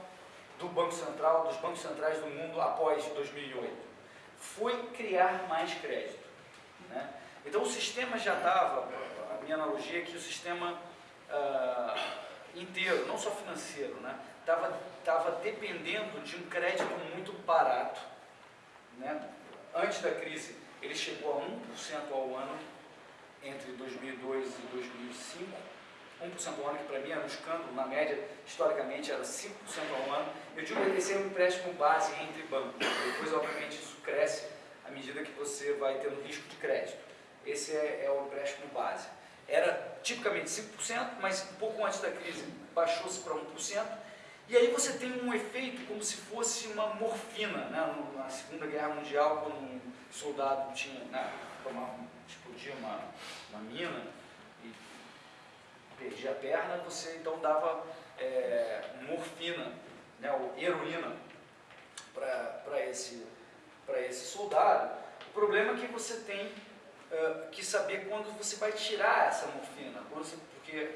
do Banco Central, dos bancos centrais do mundo após 2008? Foi criar mais crédito. Né? Então o sistema já estava, a minha analogia é que o sistema ah, inteiro, não só financeiro, estava né? Tava dependendo de um crédito muito barato. Né? Antes da crise, ele chegou a 1% ao ano entre 2002 e 2005 1% ao ano, que para mim era um escândalo, na média, historicamente, era 5% ao ano. Eu digo que esse é um empréstimo base entre bancos. Depois, obviamente, isso cresce à medida que você vai tendo risco de crédito. Esse é, é o empréstimo base. Era tipicamente 5%, mas um pouco antes da crise baixou-se para 1%. E aí você tem um efeito como se fosse uma morfina, né? na Segunda Guerra Mundial, quando um soldado tinha, né, tomava, explodia uma, uma mina, perdia a perna, você então dava é, morfina, né, ou heroína para esse, esse soldado. O problema é que você tem uh, que saber quando você vai tirar essa morfina, você, porque,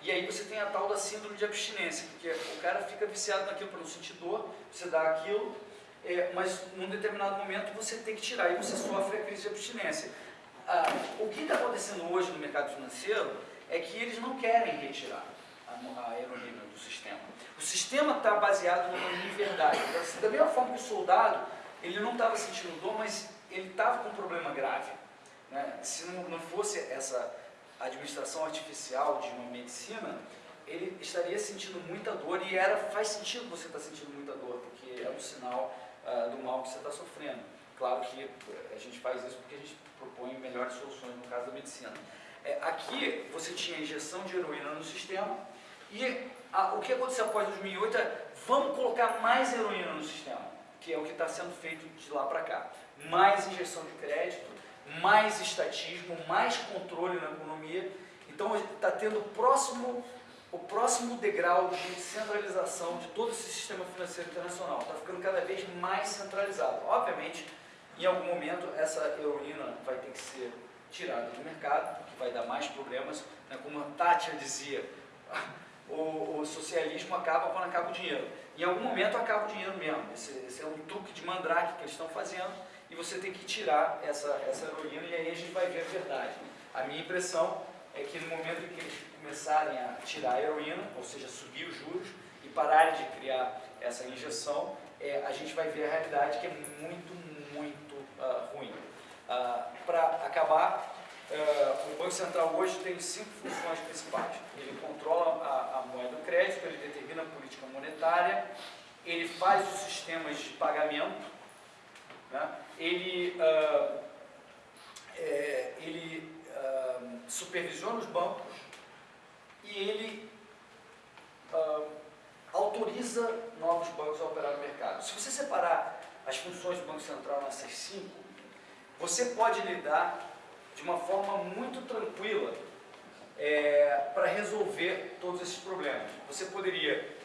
e aí você tem a tal da síndrome de abstinência, porque o cara fica viciado naquilo para não sentir dor, você dá aquilo, é, mas num determinado momento você tem que tirar, e você sofre a crise de abstinência. Ah, o que está acontecendo hoje no mercado financeiro é que eles não querem retirar a, a do sistema. O sistema está baseado numa inverdade. Então, da mesma forma que o soldado, ele não estava sentindo dor, mas ele estava com um problema grave. Né? Se não, não fosse essa administração artificial de uma medicina, ele estaria sentindo muita dor e era, faz sentido você estar tá sentindo muita dor, porque é um sinal uh, do mal que você está sofrendo. Claro que a gente faz isso porque a gente propõe melhores soluções no caso da medicina. É, aqui você tinha injeção de heroína no sistema e a, o que aconteceu após 2008 é vamos colocar mais heroína no sistema, que é o que está sendo feito de lá para cá. Mais injeção de crédito, mais estatismo, mais controle na economia. Então está tendo o próximo, o próximo degrau de centralização de todo esse sistema financeiro internacional. Está ficando cada vez mais centralizado. Obviamente, em algum momento, essa heroína vai ter que ser tirada do mercado, que vai dar mais problemas. Né? Como a Tátia dizia, o, o, socialismo acaba quando acaba o dinheiro. Em algum momento acaba o dinheiro mesmo. Esse, esse é um truque de mandrake que eles estão fazendo e você tem que tirar essa, essa heroína e aí a gente vai ver a verdade. A minha impressão é que no momento em que eles começarem a tirar a heroína, ou seja, subir os juros e pararem de criar essa injeção, é, a gente vai ver a realidade que é muito, muito uh, ruim. Uh, Para acabar, uh, o Banco Central hoje tem cinco funções principais. Ele controla a, a moeda do crédito, ele determina a política monetária, ele faz os sistemas de pagamento, né? ele, é, ele supervisiona os bancos e ele autoriza novos bancos a operar no mercado. Se você separar as funções do Banco Central nessas cinco, você pode lidar de uma forma muito tranquila é, para resolver todos esses problemas. Você poderia,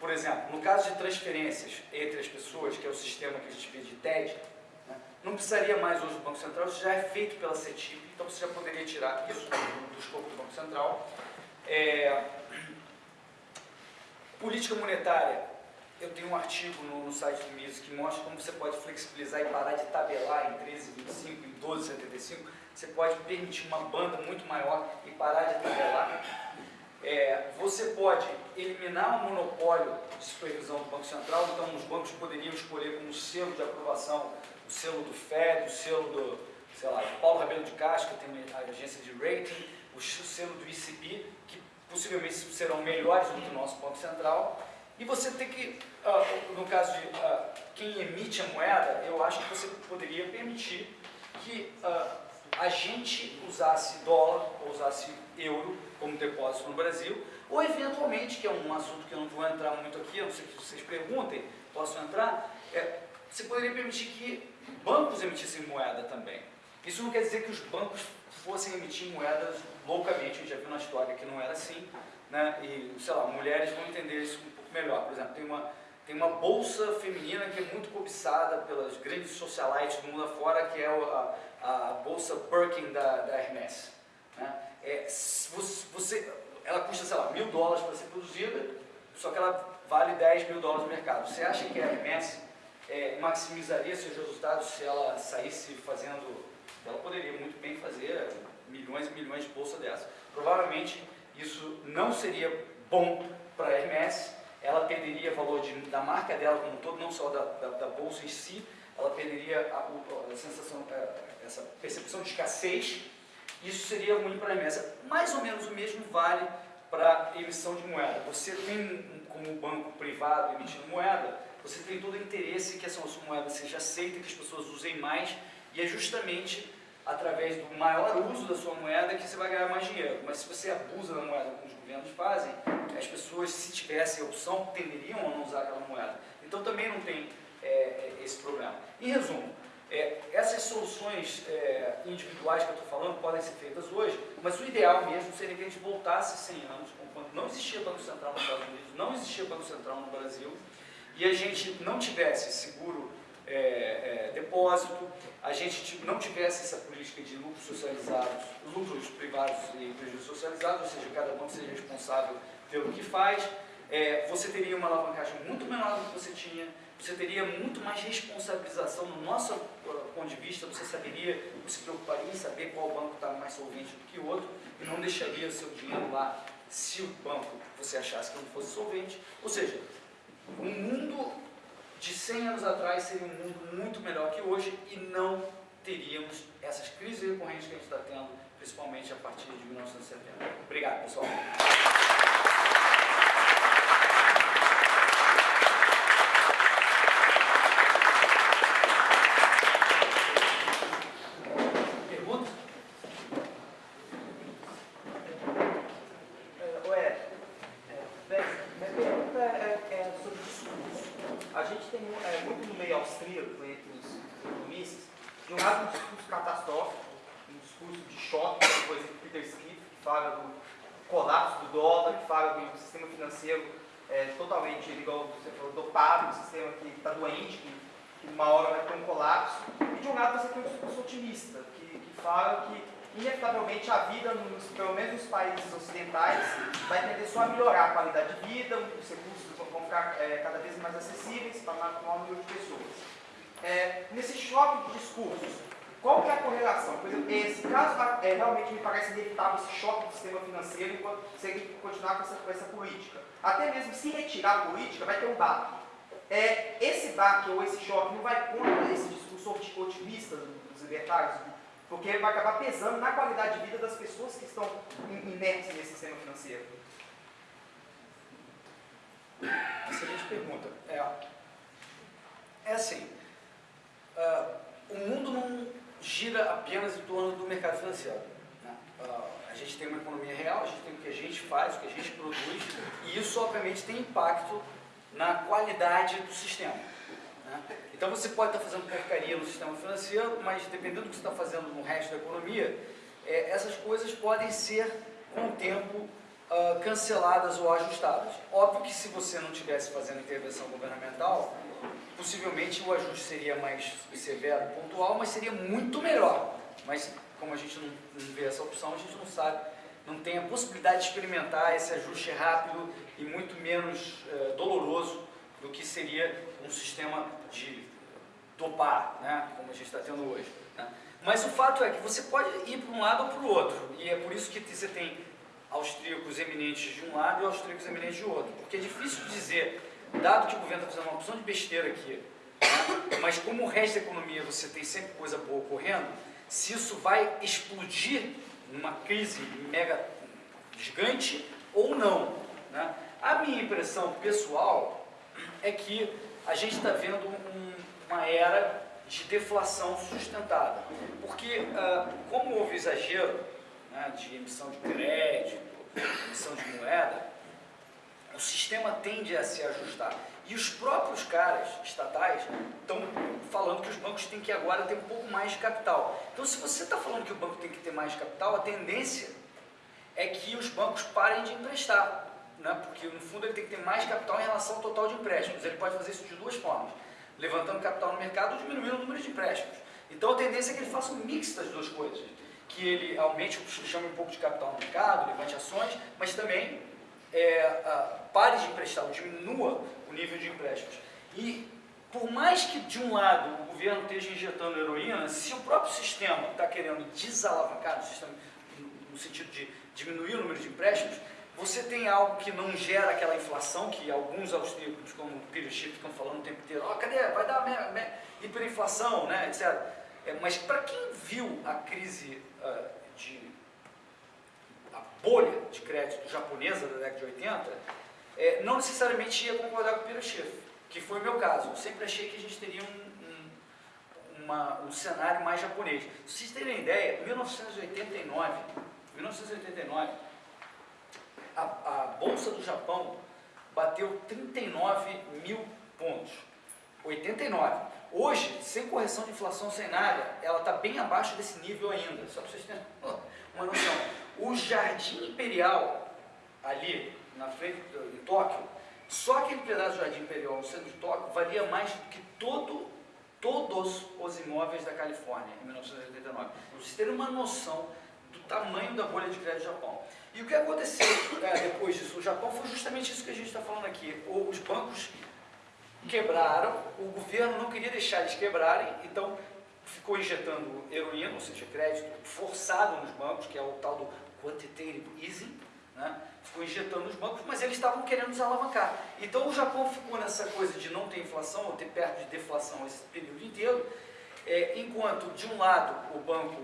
por exemplo, no caso de transferências entre as pessoas, que é o sistema que a gente vê de TED, né, não precisaria mais hoje do Banco Central, isso já é feito pela CETIP, então você já poderia tirar isso do, do escopo do Banco Central. É, política monetária, eu tenho um artigo no, no site do MIS que mostra como você pode flexibilizar e parar de tabelar em 13,25 e 12,75. Você pode permitir uma banda muito maior e parar de tabelar. É, você pode eliminar o monopólio de supervisão do Banco Central, então os bancos poderiam escolher como selo de aprovação o selo do FED, o selo do, sei lá, Paulo Rabelo de Castro, que tem a agência de rating, o selo do ICB, que possivelmente serão melhores do que o nosso Banco Central. E você tem que, uh, no caso de uh, quem emite a moeda, eu acho que você poderia permitir que uh, a gente usasse dólar ou usasse euro como depósito no Brasil, ou eventualmente, que é um assunto que eu não vou entrar muito aqui, a não sei que vocês perguntem, posso entrar, é, você poderia permitir que bancos emitissem moeda também. Isso não quer dizer que os bancos fossem emitir moedas loucamente, gente já viu na história que não era assim, né? e, sei lá, mulheres vão entender isso melhor. Por exemplo, tem uma, tem uma bolsa feminina que é muito cobiçada pelas grandes socialites do mundo afora, que é a, a bolsa Birkin da, da Hermes. Né? É, você, ela custa, sei lá, mil dólares para ser produzida, só que ela vale 10 mil dólares no mercado. Você acha que a Hermes é, maximizaria seus resultados se ela saísse fazendo, ela poderia muito bem fazer milhões e milhões de bolsa dessa. Provavelmente isso não seria bom para a Hermes, ela perderia valor de, da marca dela como um todo, não só da, da, da bolsa em si, ela perderia a, a, sensação, é, essa percepção de escassez, isso seria ruim para a Hermes. Mais ou menos o mesmo vale para emissão de moeda. Você tem, como banco privado emitindo moeda, você tem todo o interesse que essa moeda seja aceita, que as pessoas usem mais, e é justamente através do maior uso da sua moeda que você vai ganhar mais dinheiro. Mas se você abusa da moeda como os governos fazem, as pessoas, se tivessem a opção, tenderiam a não usar aquela moeda. Então também não tem é, esse problema. Em resumo, é, essas soluções é, individuais que eu estou falando podem ser feitas hoje, mas o ideal mesmo seria que a gente voltasse 100 anos, quando não existia Banco Central nos Estados Unidos, não existia Banco Central no Brasil, e a gente não tivesse seguro é, é, depósito, a gente não tivesse essa política de lucros socializados, lucros privados e prejuízos socializados, ou seja, cada banco seja responsável pelo que faz, é, você teria uma alavancagem muito menor do que você tinha, você teria muito mais responsabilização no nosso uh, ponto de vista, você saberia, você se preocuparia em saber qual banco está mais solvente do que o outro e não deixaria o seu dinheiro lá se o banco você achasse que não fosse solvente. Ou seja, um mundo de 100 anos atrás seria um mundo muito melhor que hoje e não teríamos essas crises recorrentes que a gente está tendo, principalmente a partir de 1970. Obrigado, pessoal. Inevitavelmente a vida, nos, pelo menos nos países ocidentais, vai tender só a melhorar a qualidade de vida, os recursos vão ficar é, cada vez mais acessíveis para o maior número de pessoas. É, nesse choque de discursos, qual que é a correlação? Por exemplo, esse caso é, realmente me parece inevitável esse choque do sistema financeiro enquanto se ele continuar com essa, com essa política. Até mesmo se retirar a política, vai ter um baque. É, esse baque ou esse choque não vai contra esse discurso otimista dos libertários, porque vai acabar pesando na qualidade de vida das pessoas que estão inertes nesse sistema financeiro. Excelente pergunta. É, é assim, uh, o mundo não gira apenas em torno do mercado financeiro. Uh, a gente tem uma economia real, a gente tem o que a gente faz, o que a gente produz, e isso obviamente tem impacto na qualidade do sistema. Né? Então você pode estar fazendo porcaria no sistema financeiro, mas dependendo do que você está fazendo no resto da economia, é, essas coisas podem ser, com o tempo, uh, canceladas ou ajustadas. Óbvio que se você não estivesse fazendo intervenção governamental, possivelmente o ajuste seria mais severo, pontual, mas seria muito melhor. Mas como a gente não, não vê essa opção, a gente não sabe, não tem a possibilidade de experimentar esse ajuste rápido e muito menos uh, doloroso do que seria um sistema de dopar, né, como a gente está tendo hoje. Né? Mas o fato é que você pode ir para um lado ou para o outro, e é por isso que você tem austríacos eminentes de um lado e austríacos eminentes de outro, porque é difícil dizer, dado que o governo está fazendo uma opção de besteira aqui, né, mas como o resto da economia você tem sempre coisa boa ocorrendo, se isso vai explodir numa crise mega gigante ou não. Né? A minha impressão pessoal é que a gente está vendo um, uma era de deflação sustentada. Porque, uh, como houve exagero né, de emissão de crédito, emissão de moeda, o sistema tende a se ajustar. E os próprios caras estatais estão falando que os bancos têm que agora ter um pouco mais de capital. Então, se você está falando que o banco tem que ter mais capital, a tendência é que os bancos parem de emprestar. Né? Porque, no fundo, ele tem que ter mais capital em relação ao total de empréstimos. Ele pode fazer isso de duas formas levantando capital no mercado ou diminuindo o número de empréstimos. Então a tendência é que ele faça um mix das duas coisas, que ele aumente, chame um pouco de capital no mercado, levante ações, mas também é, a, pare de emprestar, ou diminua o nível de empréstimos. E por mais que de um lado o governo esteja injetando heroína, se o próprio sistema está querendo desalavancar, no, sistema, no sentido de diminuir o número de empréstimos, você tem algo que não gera aquela inflação que alguns austríacos, como o Peter Schiff, estão falando o tempo inteiro, oh, cadê? Vai dar me, me, hiperinflação, né, etc. É, mas para quem viu a crise uh, de a bolha de crédito japonesa da década de 80, é, não necessariamente ia concordar com o Peter Schiff, que foi o meu caso. Eu sempre achei que a gente teria um, um, uma, um cenário mais japonês. Se vocês terem ideia, em 1989, 1989 a, a Bolsa do Japão bateu 39 mil pontos. 89. Hoje, sem correção de inflação, sem nada, ela está bem abaixo desse nível ainda. Só para vocês terem uma noção. O Jardim Imperial, ali na frente de Tóquio, só aquele pedaço do Jardim Imperial no centro de Tóquio valia mais do que todo, todos os imóveis da Califórnia em 1989. Para vocês terem uma noção do tamanho da bolha de crédito do Japão. E o que aconteceu é, depois disso no Japão foi justamente isso que a gente está falando aqui. Os bancos quebraram, o governo não queria deixar eles quebrarem, então ficou injetando heroína, ou seja, crédito forçado nos bancos, que é o tal do quantitative easing, né? ficou injetando nos bancos, mas eles estavam querendo desalavancar. Então o Japão ficou nessa coisa de não ter inflação, ou ter perto de deflação esse período inteiro, é, enquanto de um lado o banco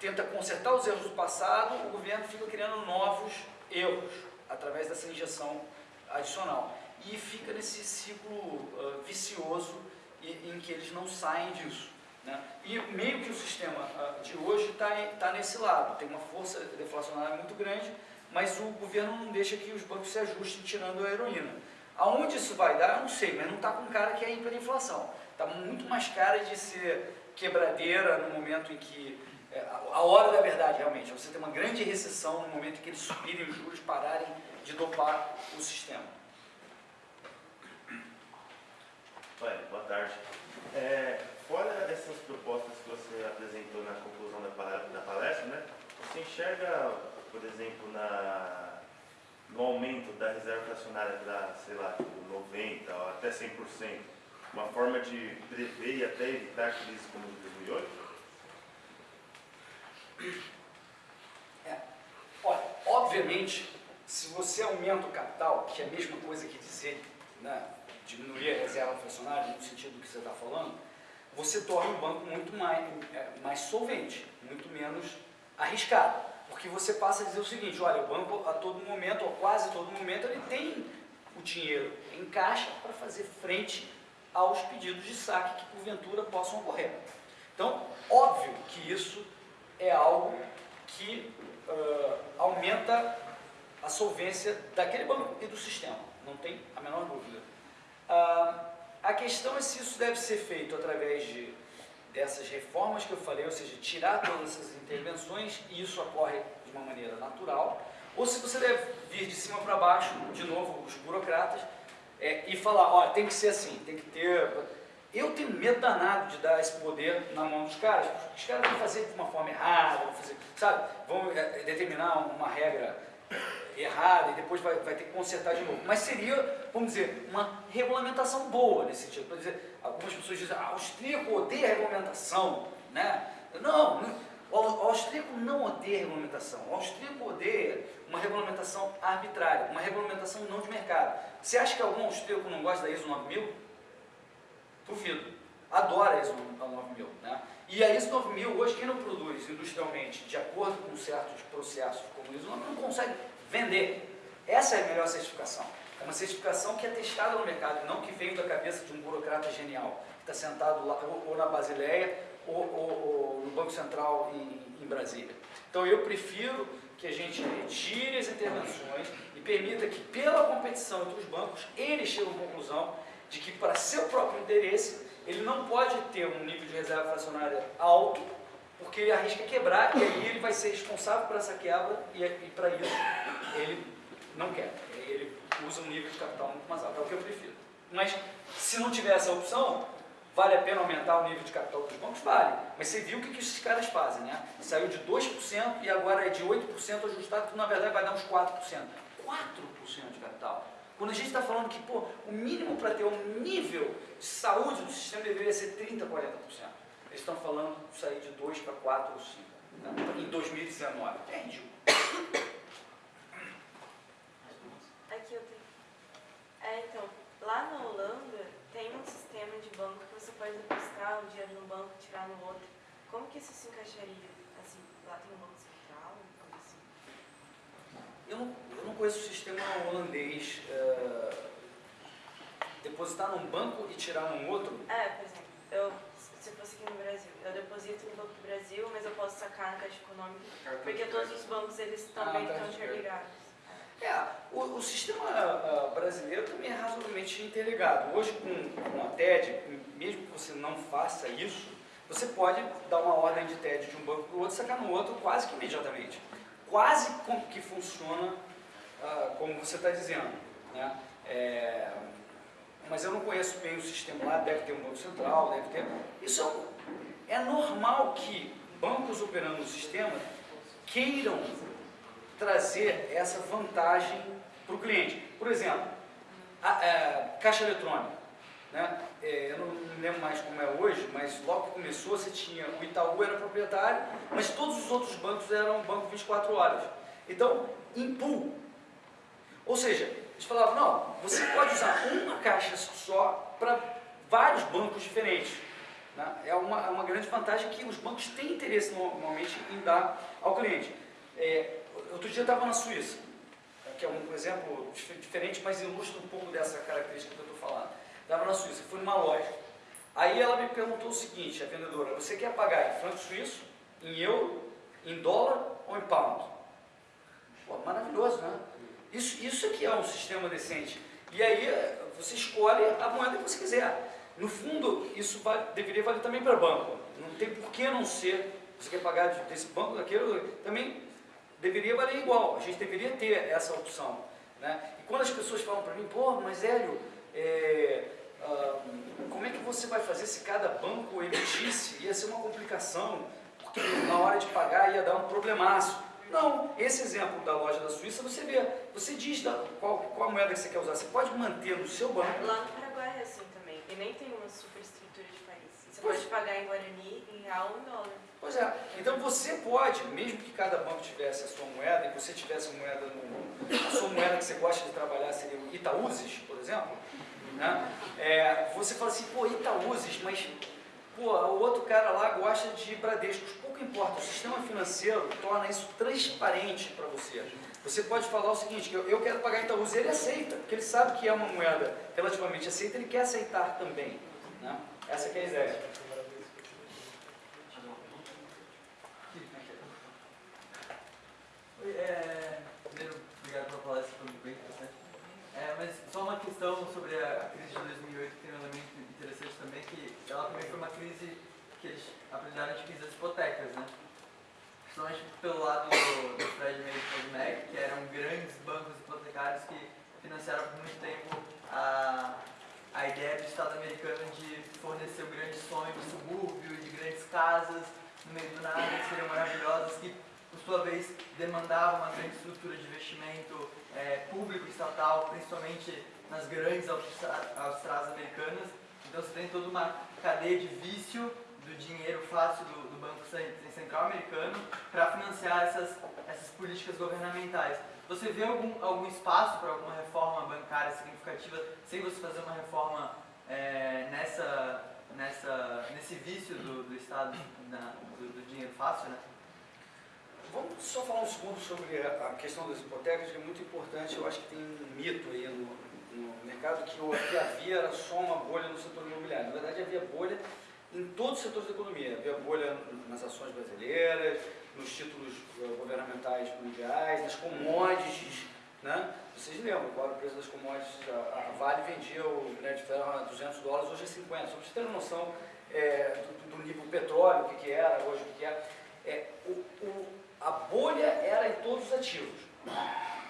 tenta consertar os erros do passado, o governo fica criando novos erros através dessa injeção adicional. E fica nesse ciclo uh, vicioso em, que eles não saem disso. Né? E meio que o sistema uh, de hoje está tá nesse lado, tem uma força deflacionária muito grande, mas o governo não deixa que os bancos se ajustem tirando a heroína. Aonde isso vai dar, eu não sei, mas não está com cara que é hiperinflação. Está muito mais cara de ser quebradeira no momento em que a hora da verdade, realmente, é você ter uma grande recessão no momento em que eles subirem os juros, pararem de dopar o sistema. Oi, boa tarde. É, fora essas propostas que você apresentou na conclusão da palestra, né, você enxerga, por exemplo, na, no aumento da reserva fracionária para, sei lá, tipo 90% ou até 100%, uma forma de prever e até evitar crises como de 2008? É. Olha, obviamente, se você aumenta o capital, que é a mesma coisa que dizer né, diminuir a reserva fracionária, no sentido que você está falando, você torna o banco muito mais, é, mais solvente, muito menos arriscado. Porque você passa a dizer o seguinte, olha, o banco a todo momento, ou quase todo momento, ele tem o dinheiro em caixa para fazer frente aos pedidos de saque que porventura possam ocorrer. Então, óbvio que isso é algo que uh, aumenta a solvência daquele banco e do sistema, não tem a menor dúvida. Uh, a questão é se isso deve ser feito através de, dessas reformas que eu falei, ou seja, tirar todas essas intervenções, e isso ocorre de uma maneira natural, ou se você deve vir de cima para baixo, de novo, os burocratas, é, e falar, olha, tem que ser assim, tem que ter eu tenho medo danado de dar esse poder na mão dos caras, os caras vão fazer de uma forma errada, vão fazer, sabe, vão é, determinar uma regra errada e depois vai, vai ter que consertar de novo. Mas seria vamos dizer, uma regulamentação boa nesse sentido. Por algumas pessoas dizem, ah, o austríaco odeia regulamentação, né? Não, o austríaco não odeia regulamentação. O austríaco odeia uma regulamentação arbitrária, uma regulamentação não de mercado. Você acha que algum austríaco não gosta da ISO 9000? Duvido. Adora ISO 9000. Né? E a ISO 9000, hoje, quem não produz industrialmente de acordo com certos processos como ISO 9000 não consegue vender. Essa é a melhor certificação. É uma certificação que é testada no mercado, não que veio da cabeça de um burocrata genial, que está sentado lá, ou, ou na Basileia, ou, ou, ou, no Banco Central em, em Brasília. Então eu prefiro que a gente retire as intervenções e permita que, pela competição entre os bancos, eles cheguem à conclusão de que, para seu próprio interesse, ele não pode ter um nível de reserva fracionária alto, porque ele arrisca quebrar e aí ele vai ser responsável por essa quebra e, e para isso ele não quer. Ele usa um nível de capital muito mais alto, é o que eu prefiro. Mas se não tiver essa opção, vale a pena aumentar o nível de capital dos bancos? Vale. Mas você viu o que, que esses caras fazem, né? Saiu de 2% e agora é de 8% ajustado, que na verdade vai dar uns 4%. 4% de capital. Quando a gente está falando que pô, o mínimo para ter um nível de saúde do sistema deveria ser 30%, 40%. Eles estão falando de sair de 2 para 4 ou 5 né? em 2019. É ridículo. Aqui eu tenho. É, então, lá na Holanda tem um sistema de banco que você pode depositar um dinheiro no banco e tirar no outro. Como que isso se encaixaria? Assim, lá tem um banco. Eu não, eu não conheço o sistema holandês. Uh, depositar num banco e tirar num outro? É, por exemplo, eu, se fosse aqui no Brasil, eu deposito no Banco do Brasil, mas eu posso sacar na Caixa Econômica, porque todos os bancos eles também Ah, tá, estão interligados. É, o, o sistema ah, brasileiro também é razoavelmente interligado. Hoje, com, com a TED, mesmo que você não faça isso, você pode dar uma ordem de TED de um banco para o outro e sacar no outro quase que imediatamente. Quase que funciona ah, como você está dizendo. Né? É, mas eu não conheço bem o sistema lá, deve ter um banco central, deve ter... Isso é, é normal que bancos operando no sistema queiram trazer essa vantagem para o cliente. Por exemplo, a, a caixa eletrônica. Né? É, eu não lembro mais como é hoje, mas logo que começou você tinha, o Itaú era proprietário, mas todos os outros bancos eram banco 24 horas. Então, em pool. Ou seja, eles falavam, não, você pode usar uma caixa só para vários bancos diferentes. né? É uma, é uma grande vantagem que os bancos têm interesse normalmente em dar ao cliente. É, outro dia eu estava na Suíça, que é um exemplo dif- diferente, mas ilustra um pouco dessa característica que eu estou falando. Estava na Suíça, fui numa loja. Aí ela me perguntou o seguinte, a vendedora, você quer pagar em franco suíço, em euro, em dólar ou em pound? Pô, maravilhoso, né? Isso, isso aqui é um sistema decente. E aí você escolhe a moeda que você quiser. No fundo, isso deveria valer também para banco. Não tem por que não ser. Você quer pagar de- desse banco, daquele, também deveria valer igual. A gente deveria ter essa opção. Né? E quando as pessoas falam para mim, pô, mas Hélio, é, como é que você vai fazer se cada banco emitisse? Ia ser uma complicação, porque na hora de pagar ia dar um problemaço. Não, esse exemplo da loja da Suíça, você vê, você diz da, qual, qual moeda que você quer usar. Você pode manter no seu banco. Lá no Paraguai é assim também, e nem tem uma superestrutura de país. Você Pois. pode pagar em Guarani, em real ou em dólar. Pois é, então você pode, mesmo que cada banco tivesse a sua moeda e você tivesse moeda no. A sua moeda que você gosta de trabalhar seria o Itaúzes, por exemplo, né? É, você fala assim, pô, Itaúzes, mas pô, o outro cara lá gosta de Bradescos. Pouco importa, o sistema financeiro torna isso transparente para você. Você pode falar o seguinte, que eu, eu quero pagar Itaúzes, ele aceita, porque ele sabe que é uma moeda relativamente aceita, ele quer aceitar também. Né? Essa é a ideia. É, primeiro, obrigado pela palestra. É, mas só uma questão sobre a, crise de 2008, que tem um elemento interessante também, que ela também foi uma crise que eles apelidaram de crise das hipotecas, né? Principalmente pelo lado do, do Fred May e Freddie Mac, que eram grandes bancos hipotecários que financiaram por muito tempo a, a ideia do Estado americano de fornecer o grande sonho do subúrbio, de grandes casas no meio do nada, que seriam maravilhosas, que por sua vez demandava uma grande estrutura de investimento é, público estatal, principalmente nas grandes autoestradas americanas. Então você tem toda uma cadeia de vício do dinheiro fácil do, do Banco Central americano para financiar essas, essas políticas governamentais. Você vê algum, algum espaço para alguma reforma bancária significativa sem você fazer uma reforma é, nessa, nessa, nesse vício do, do Estado na, do, do, dinheiro fácil? Né? Vamos só falar um segundo sobre a questão das hipotecas, que é muito importante. Eu acho que tem um mito aí no, no mercado que o que havia era só uma bolha no setor imobiliário. Na verdade, havia bolha em todos os setores da economia. Havia bolha nas ações brasileiras, nos títulos eh, governamentais mundiais, nas commodities. Né? Vocês lembram qual era o preço das commodities? A, Vale vendia o minério de ferro a 200 dólares, hoje é 50. Só para vocês terem noção é, do, do, nível petróleo, o que, que era, hoje o que, é. é o, o, a bolha era em todos os ativos.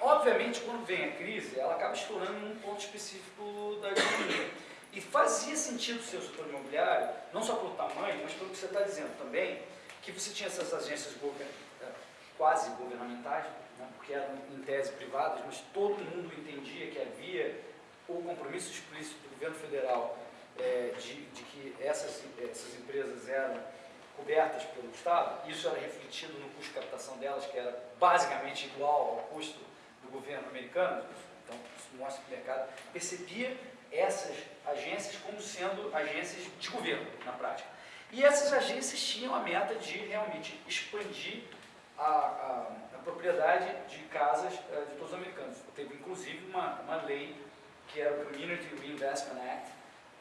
Obviamente, quando vem a crise, ela acaba estourando num ponto específico da economia. E fazia sentido ser o setor imobiliário, não só pelo tamanho, mas pelo que você está dizendo também, que você tinha essas agências é, quase governamentais, né, porque eram em tese privadas, mas todo mundo entendia que havia o compromisso explícito do governo federal é, de, de, que essas, essas empresas eram cobertas pelo Estado, isso era refletido no custo de captação delas, que era basicamente igual ao custo do governo americano, então isso mostra que o mercado percebia essas agências como sendo agências de governo, na prática. E essas agências tinham a meta de realmente expandir a, a, a propriedade de casas uh, de todos os americanos. Teve inclusive uma, uma lei que era o Community Reinvestment Act,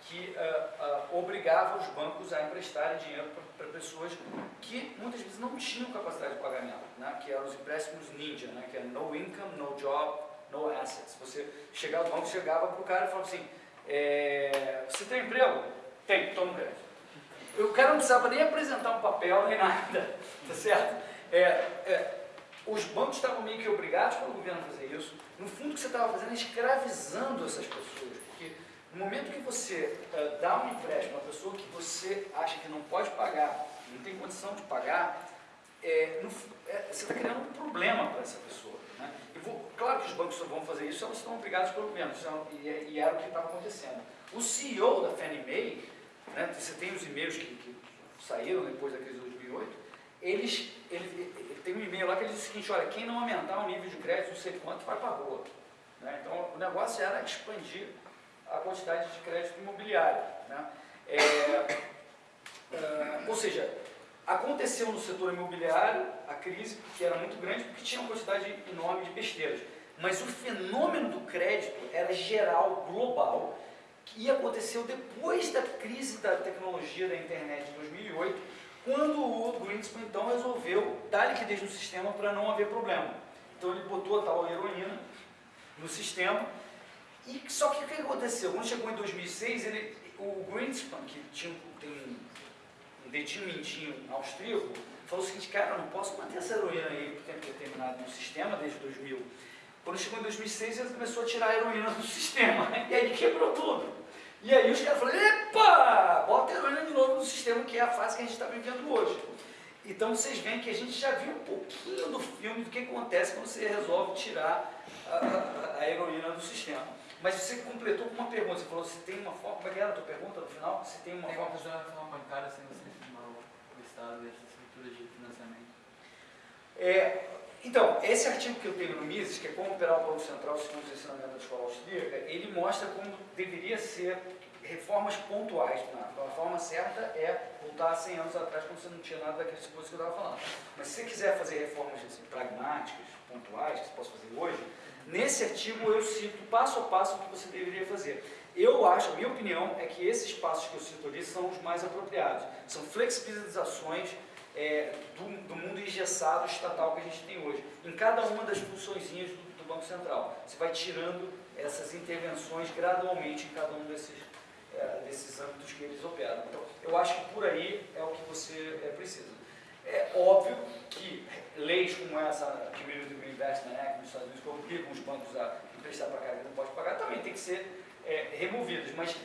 que uh, uh, obrigava os bancos a emprestarem dinheiro para pessoas que muitas vezes não tinham capacidade de pagamento, né? que eram os empréstimos ninja, né? que é no income, no job, no assets. Você chegava, o banco chegava para o cara e falava assim, é, você tem emprego? Tem, toma crédito. O cara não precisava nem apresentar um papel nem nada, tá certo? É, é, os bancos estavam meio que obrigados pelo governo a fazer isso. No fundo, o que você estava fazendo é escravizando essas pessoas. Porque no momento que você uh, dá um empréstimo a uma pessoa que você acha que não pode pagar, não tem condição de pagar, é, no, é, você está criando um problema para essa pessoa. Né? Vou, claro que os bancos só vão fazer isso, elas estão obrigados pelo governo, é e, e era o que estava acontecendo. O CEO da Fannie Mae né, você tem os e-mails que, que, saíram depois da crise de 2008, eles, ele, ele tem um e-mail lá que ele diz o seguinte, olha, quem não aumentar o nível de crédito, não sei quanto, vai para a rua. Né? Então, o negócio era expandir a quantidade de crédito imobiliário. Né? É, é, ou seja, aconteceu no setor imobiliário a crise, que era muito grande, porque tinha uma quantidade enorme de besteiras. Mas o fenômeno do crédito era geral, global, que aconteceu depois da crise da tecnologia da internet de 2008, quando o Greenspan então resolveu dar liquidez no sistema para não haver problema. Então ele botou a tal heroína no sistema, e só que o que aconteceu? Quando chegou em 2006, ele, o Greenspan, que tinha, tem um dedinho austríaco, falou o seguinte, cara, eu não posso manter essa heroína aí por tempo determinado no sistema, desde 2000. Quando chegou em 2006, ele começou a tirar a heroína do sistema, e aí quebrou tudo. E aí os caras falaram, epa, bota a heroína de novo no sistema, que é a fase que a gente está vivendo hoje. Então vocês veem que a gente já viu um pouquinho do filme do que acontece quando você resolve tirar a, a, a heroína do sistema. Mas você completou com uma pergunta, você falou se tem uma forma, como é que era a tua pergunta no final? Se tem uma tem forma... Uma reforma bancária sem você firmar o Estado e essa estrutura de financiamento? É, então, esse artigo que eu tenho no Mises, que é como operar o Banco Central segundo os ensinamentos da escola austríaca, ele mostra como deveria ser reformas pontuais. A forma certa é voltar 100 anos atrás, quando você não tinha nada daqueles que eu estava falando. Mas se você quiser fazer reformas assim, pragmáticas, pontuais, que você possa fazer hoje, nesse artigo eu cito passo a passo o que você deveria fazer. Eu acho, a minha opinião, é que esses passos que eu cito ali são os mais apropriados. São flexibilizações é, do, do, mundo engessado estatal que a gente tem hoje, em cada uma das funçõezinhas do, do, Banco Central. Você vai tirando essas intervenções gradualmente em cada um desses, é, desses âmbitos que eles operam. Então, eu acho que por aí é o que você é, precisa. É óbvio que leis como essa, Community Investment Act nos Estados Unidos, que os bancos a emprestar para cá que não pode pagar, também tem que ser é, removidas. Mas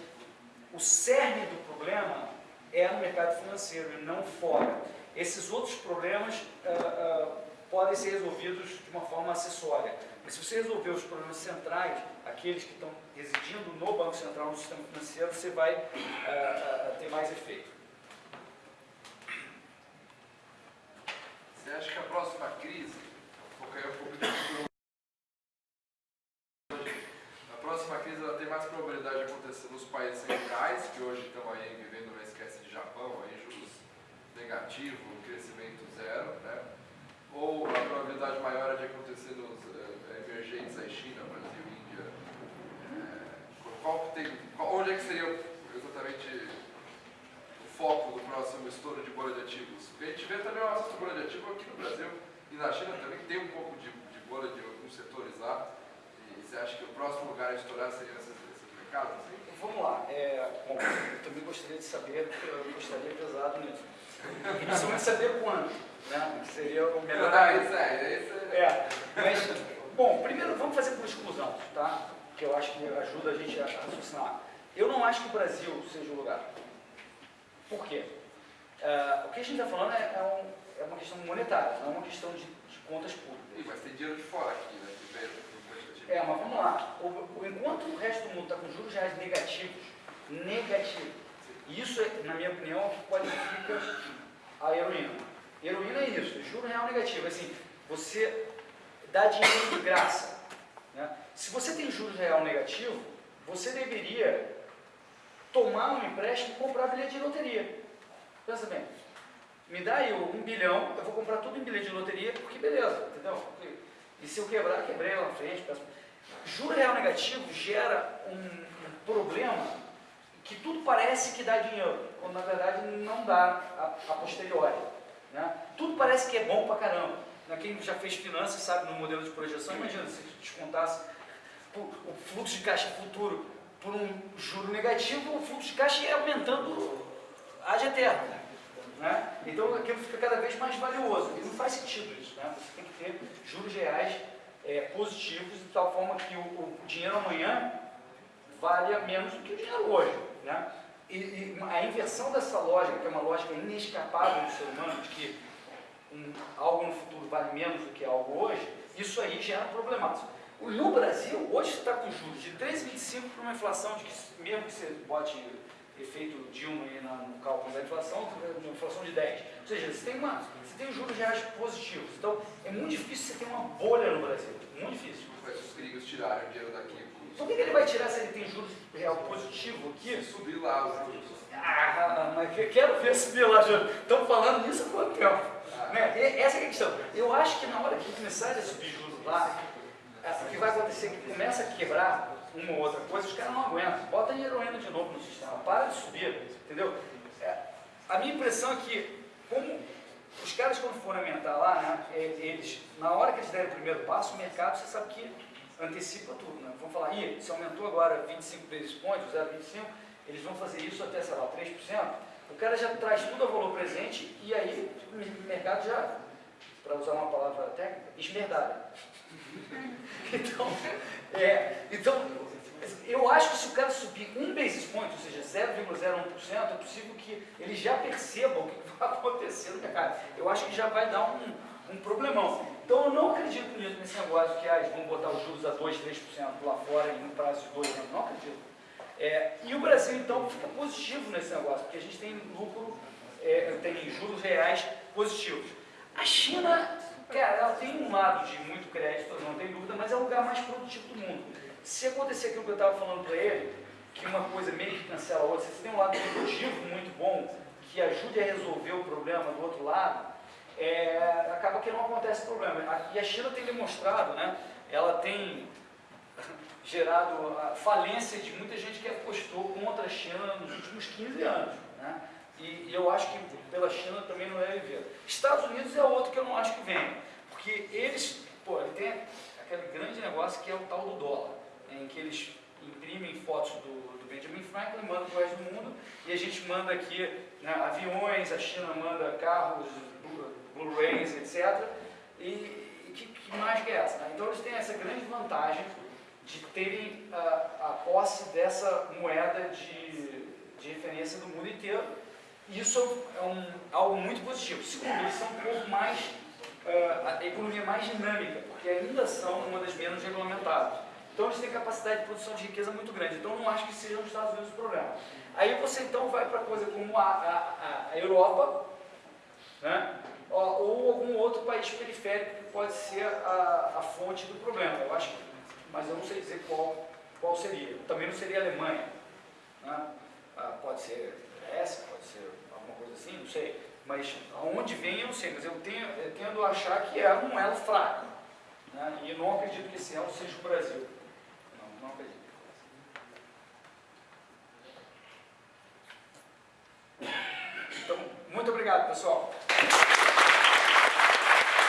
o cerne do problema é no mercado financeiro e não fora. Esses outros problemas uh, uh, podem ser resolvidos de uma forma acessória. Mas se você resolver os problemas centrais, aqueles que estão residindo no Banco Central, no sistema financeiro, você vai uh, uh, ter mais efeito. Você acha que a próxima crise, vou cair um pouco de a próxima crise ela tem mais probabilidade de acontecer nos países centrais, que hoje estão aí vivendo uma espécie de Japão, aí, juros negativos, crescimento zero, né? ou a probabilidade maior é de acontecer nos uh, emergentes, aí China, Brasil, Índia? É, qual tem, qual, onde é que seria exatamente o foco do próximo estouro de bolha de ativos? Porque a gente vê também uma de bolha de ativos aqui no Brasil e na China também tem um pouco de, de bolha de alguns setores lá. E você acha que o próximo lugar a estourar seria nesses, nesses mercados? Assim? Vamos lá. É, bom, eu também gostaria de saber, eu gostaria pesado nisso. Principalmente saber quando né? seria o melhor. Ah, isso é, isso é. é. Mas, bom, primeiro vamos fazer por exclusão, tá? Que eu acho que ajuda a gente a raciocinar. Eu não acho que o Brasil seja o lugar. Por quê? Uh, o que a gente está falando é, é, um, é, uma questão monetária, não é uma questão de, de contas públicas. Sim, mas tem dinheiro de fora aqui, né? É, mas vamos lá. O, o, enquanto o resto do mundo está com juros reais negativos, negativos, isso, na minha opinião, é o que qualifica a heroína. Heroína é isso, juro real negativo. Assim, você dá dinheiro de graça. Né? Se você tem juros real negativo, você deveria tomar um empréstimo e comprar bilhete de loteria. Pensa bem, me dá aí um bilhão, eu vou comprar tudo em bilhete de loteria, porque beleza, entendeu? E se eu quebrar, quebrei lá na frente. Peço... Juro real negativo gera um, problema que tudo parece que dá dinheiro, quando na verdade não dá a, a posteriori. Né? Tudo parece que é bom pra caramba. Né? Quem já fez finanças sabe no modelo de projeção, imagina se descontasse o fluxo de caixa futuro por um juro negativo, o fluxo de caixa ia aumentando ad eterno. Né? Então aquilo fica cada vez mais valioso. E não faz sentido isso. Né? Você tem que ter juros reais é, positivos de tal forma que o, o dinheiro amanhã valha menos do que o dinheiro hoje. Né? E, e, a inversão dessa lógica, que é uma lógica inescapável do ser humano, de que um, algo no futuro vale menos do que algo hoje, isso aí gera problemático. No Brasil, hoje você está com juros de 3,25 para uma inflação de que, mesmo que você bote efeito Dilma aí no cálculo da inflação, uma inflação de 10. Ou seja, você tem, uma, você tem juros reais positivos. Então, é muito difícil você ter uma bolha no Brasil. Muito difícil. Mas os gringos tiraram dinheiro daqui por que, que, ele vai tirar se ele tem juros real positivo aqui? Subir lá os juros. Ah, mas quero ver subir lá, juros. Estão falando nisso há quanto tempo? Né? Essa é a questão. Eu acho que na hora que começar a subir juros lá, o que vai acontecer é que começa a quebrar uma ou outra coisa, os caras não aguentam. Bota heroína de novo no sistema, para de subir, entendeu? É, a minha impressão é que, como os caras quando forem aumentar lá, né, eles, na hora que eles derem o primeiro passo, o mercado, você sabe que antecipa tudo. Né? Vamos falar, Ih, se aumentou agora 25 basis points, 0,25, eles vão fazer isso até, sei lá, 3%. O cara já traz tudo a valor presente e aí o mercado já, para usar uma palavra técnica, esmerdalha. então, é, então, eu acho que se o cara subir um basis point, ou seja, 0,01%, é possível que ele já perceba o que vai acontecer no mercado. Eu acho que já vai dar um, um problemão. Então eu não acredito nisso, nesse negócio que ah, eles vão botar os juros a 2, 3% lá fora em um prazo de dois anos. Não acredito. É, e o Brasil, então, fica positivo nesse negócio, porque a gente tem lucro, é, tem juros reais positivos. A China, cara, ela tem um lado de muito crédito, não tem dúvida, mas é o lugar mais produtivo do mundo. Se acontecer aquilo que eu estava falando para ele, que uma coisa meio que cancela a outra, se você tem um lado produtivo muito bom, que ajude a resolver o problema do outro lado, é, acaba que não acontece problema. E a China tem demonstrado, né, ela tem gerado a falência de muita gente que apostou contra a China nos últimos 15 anos. Né? E, e eu acho que pela China também não deve ver. Estados Unidos é outro que eu não acho que vem, porque eles, pô, ele tem aquele grande negócio que é o tal do dólar, em que eles imprimem fotos do, do Benjamin Franklin, mandam para o resto do mundo, e a gente manda aqui né, aviões, a China manda carros, Blu-rays, etc. E, que, que mais que é essa? Né? Então eles têm essa grande vantagem de terem a, a posse dessa moeda de, de referência do mundo inteiro. Isso é um, algo muito positivo. Segundo, eles são um pouco mais ah, a economia mais dinâmica, porque ainda são uma das menos regulamentadas. Então eles têm capacidade de produção de riqueza muito grande. Então não acho que sejam os Estados Unidos o problema. Aí você então vai para coisa como a, a, a Europa, né? ou algum outro país periférico que pode ser a, a fonte do problema. Eu acho, que- mas eu não sei dizer qual, qual seria. Também não seria Alemanha. Né? Ah, pode ser Grécia, pode ser alguma coisa assim, não sei. Mas aonde vem eu não sei, mas eu, tenho, eu tendo a achar que é um elo fraco. Né? E não acredito que esse elo seja o Brasil. Não, não acredito. Então, muito obrigado, pessoal.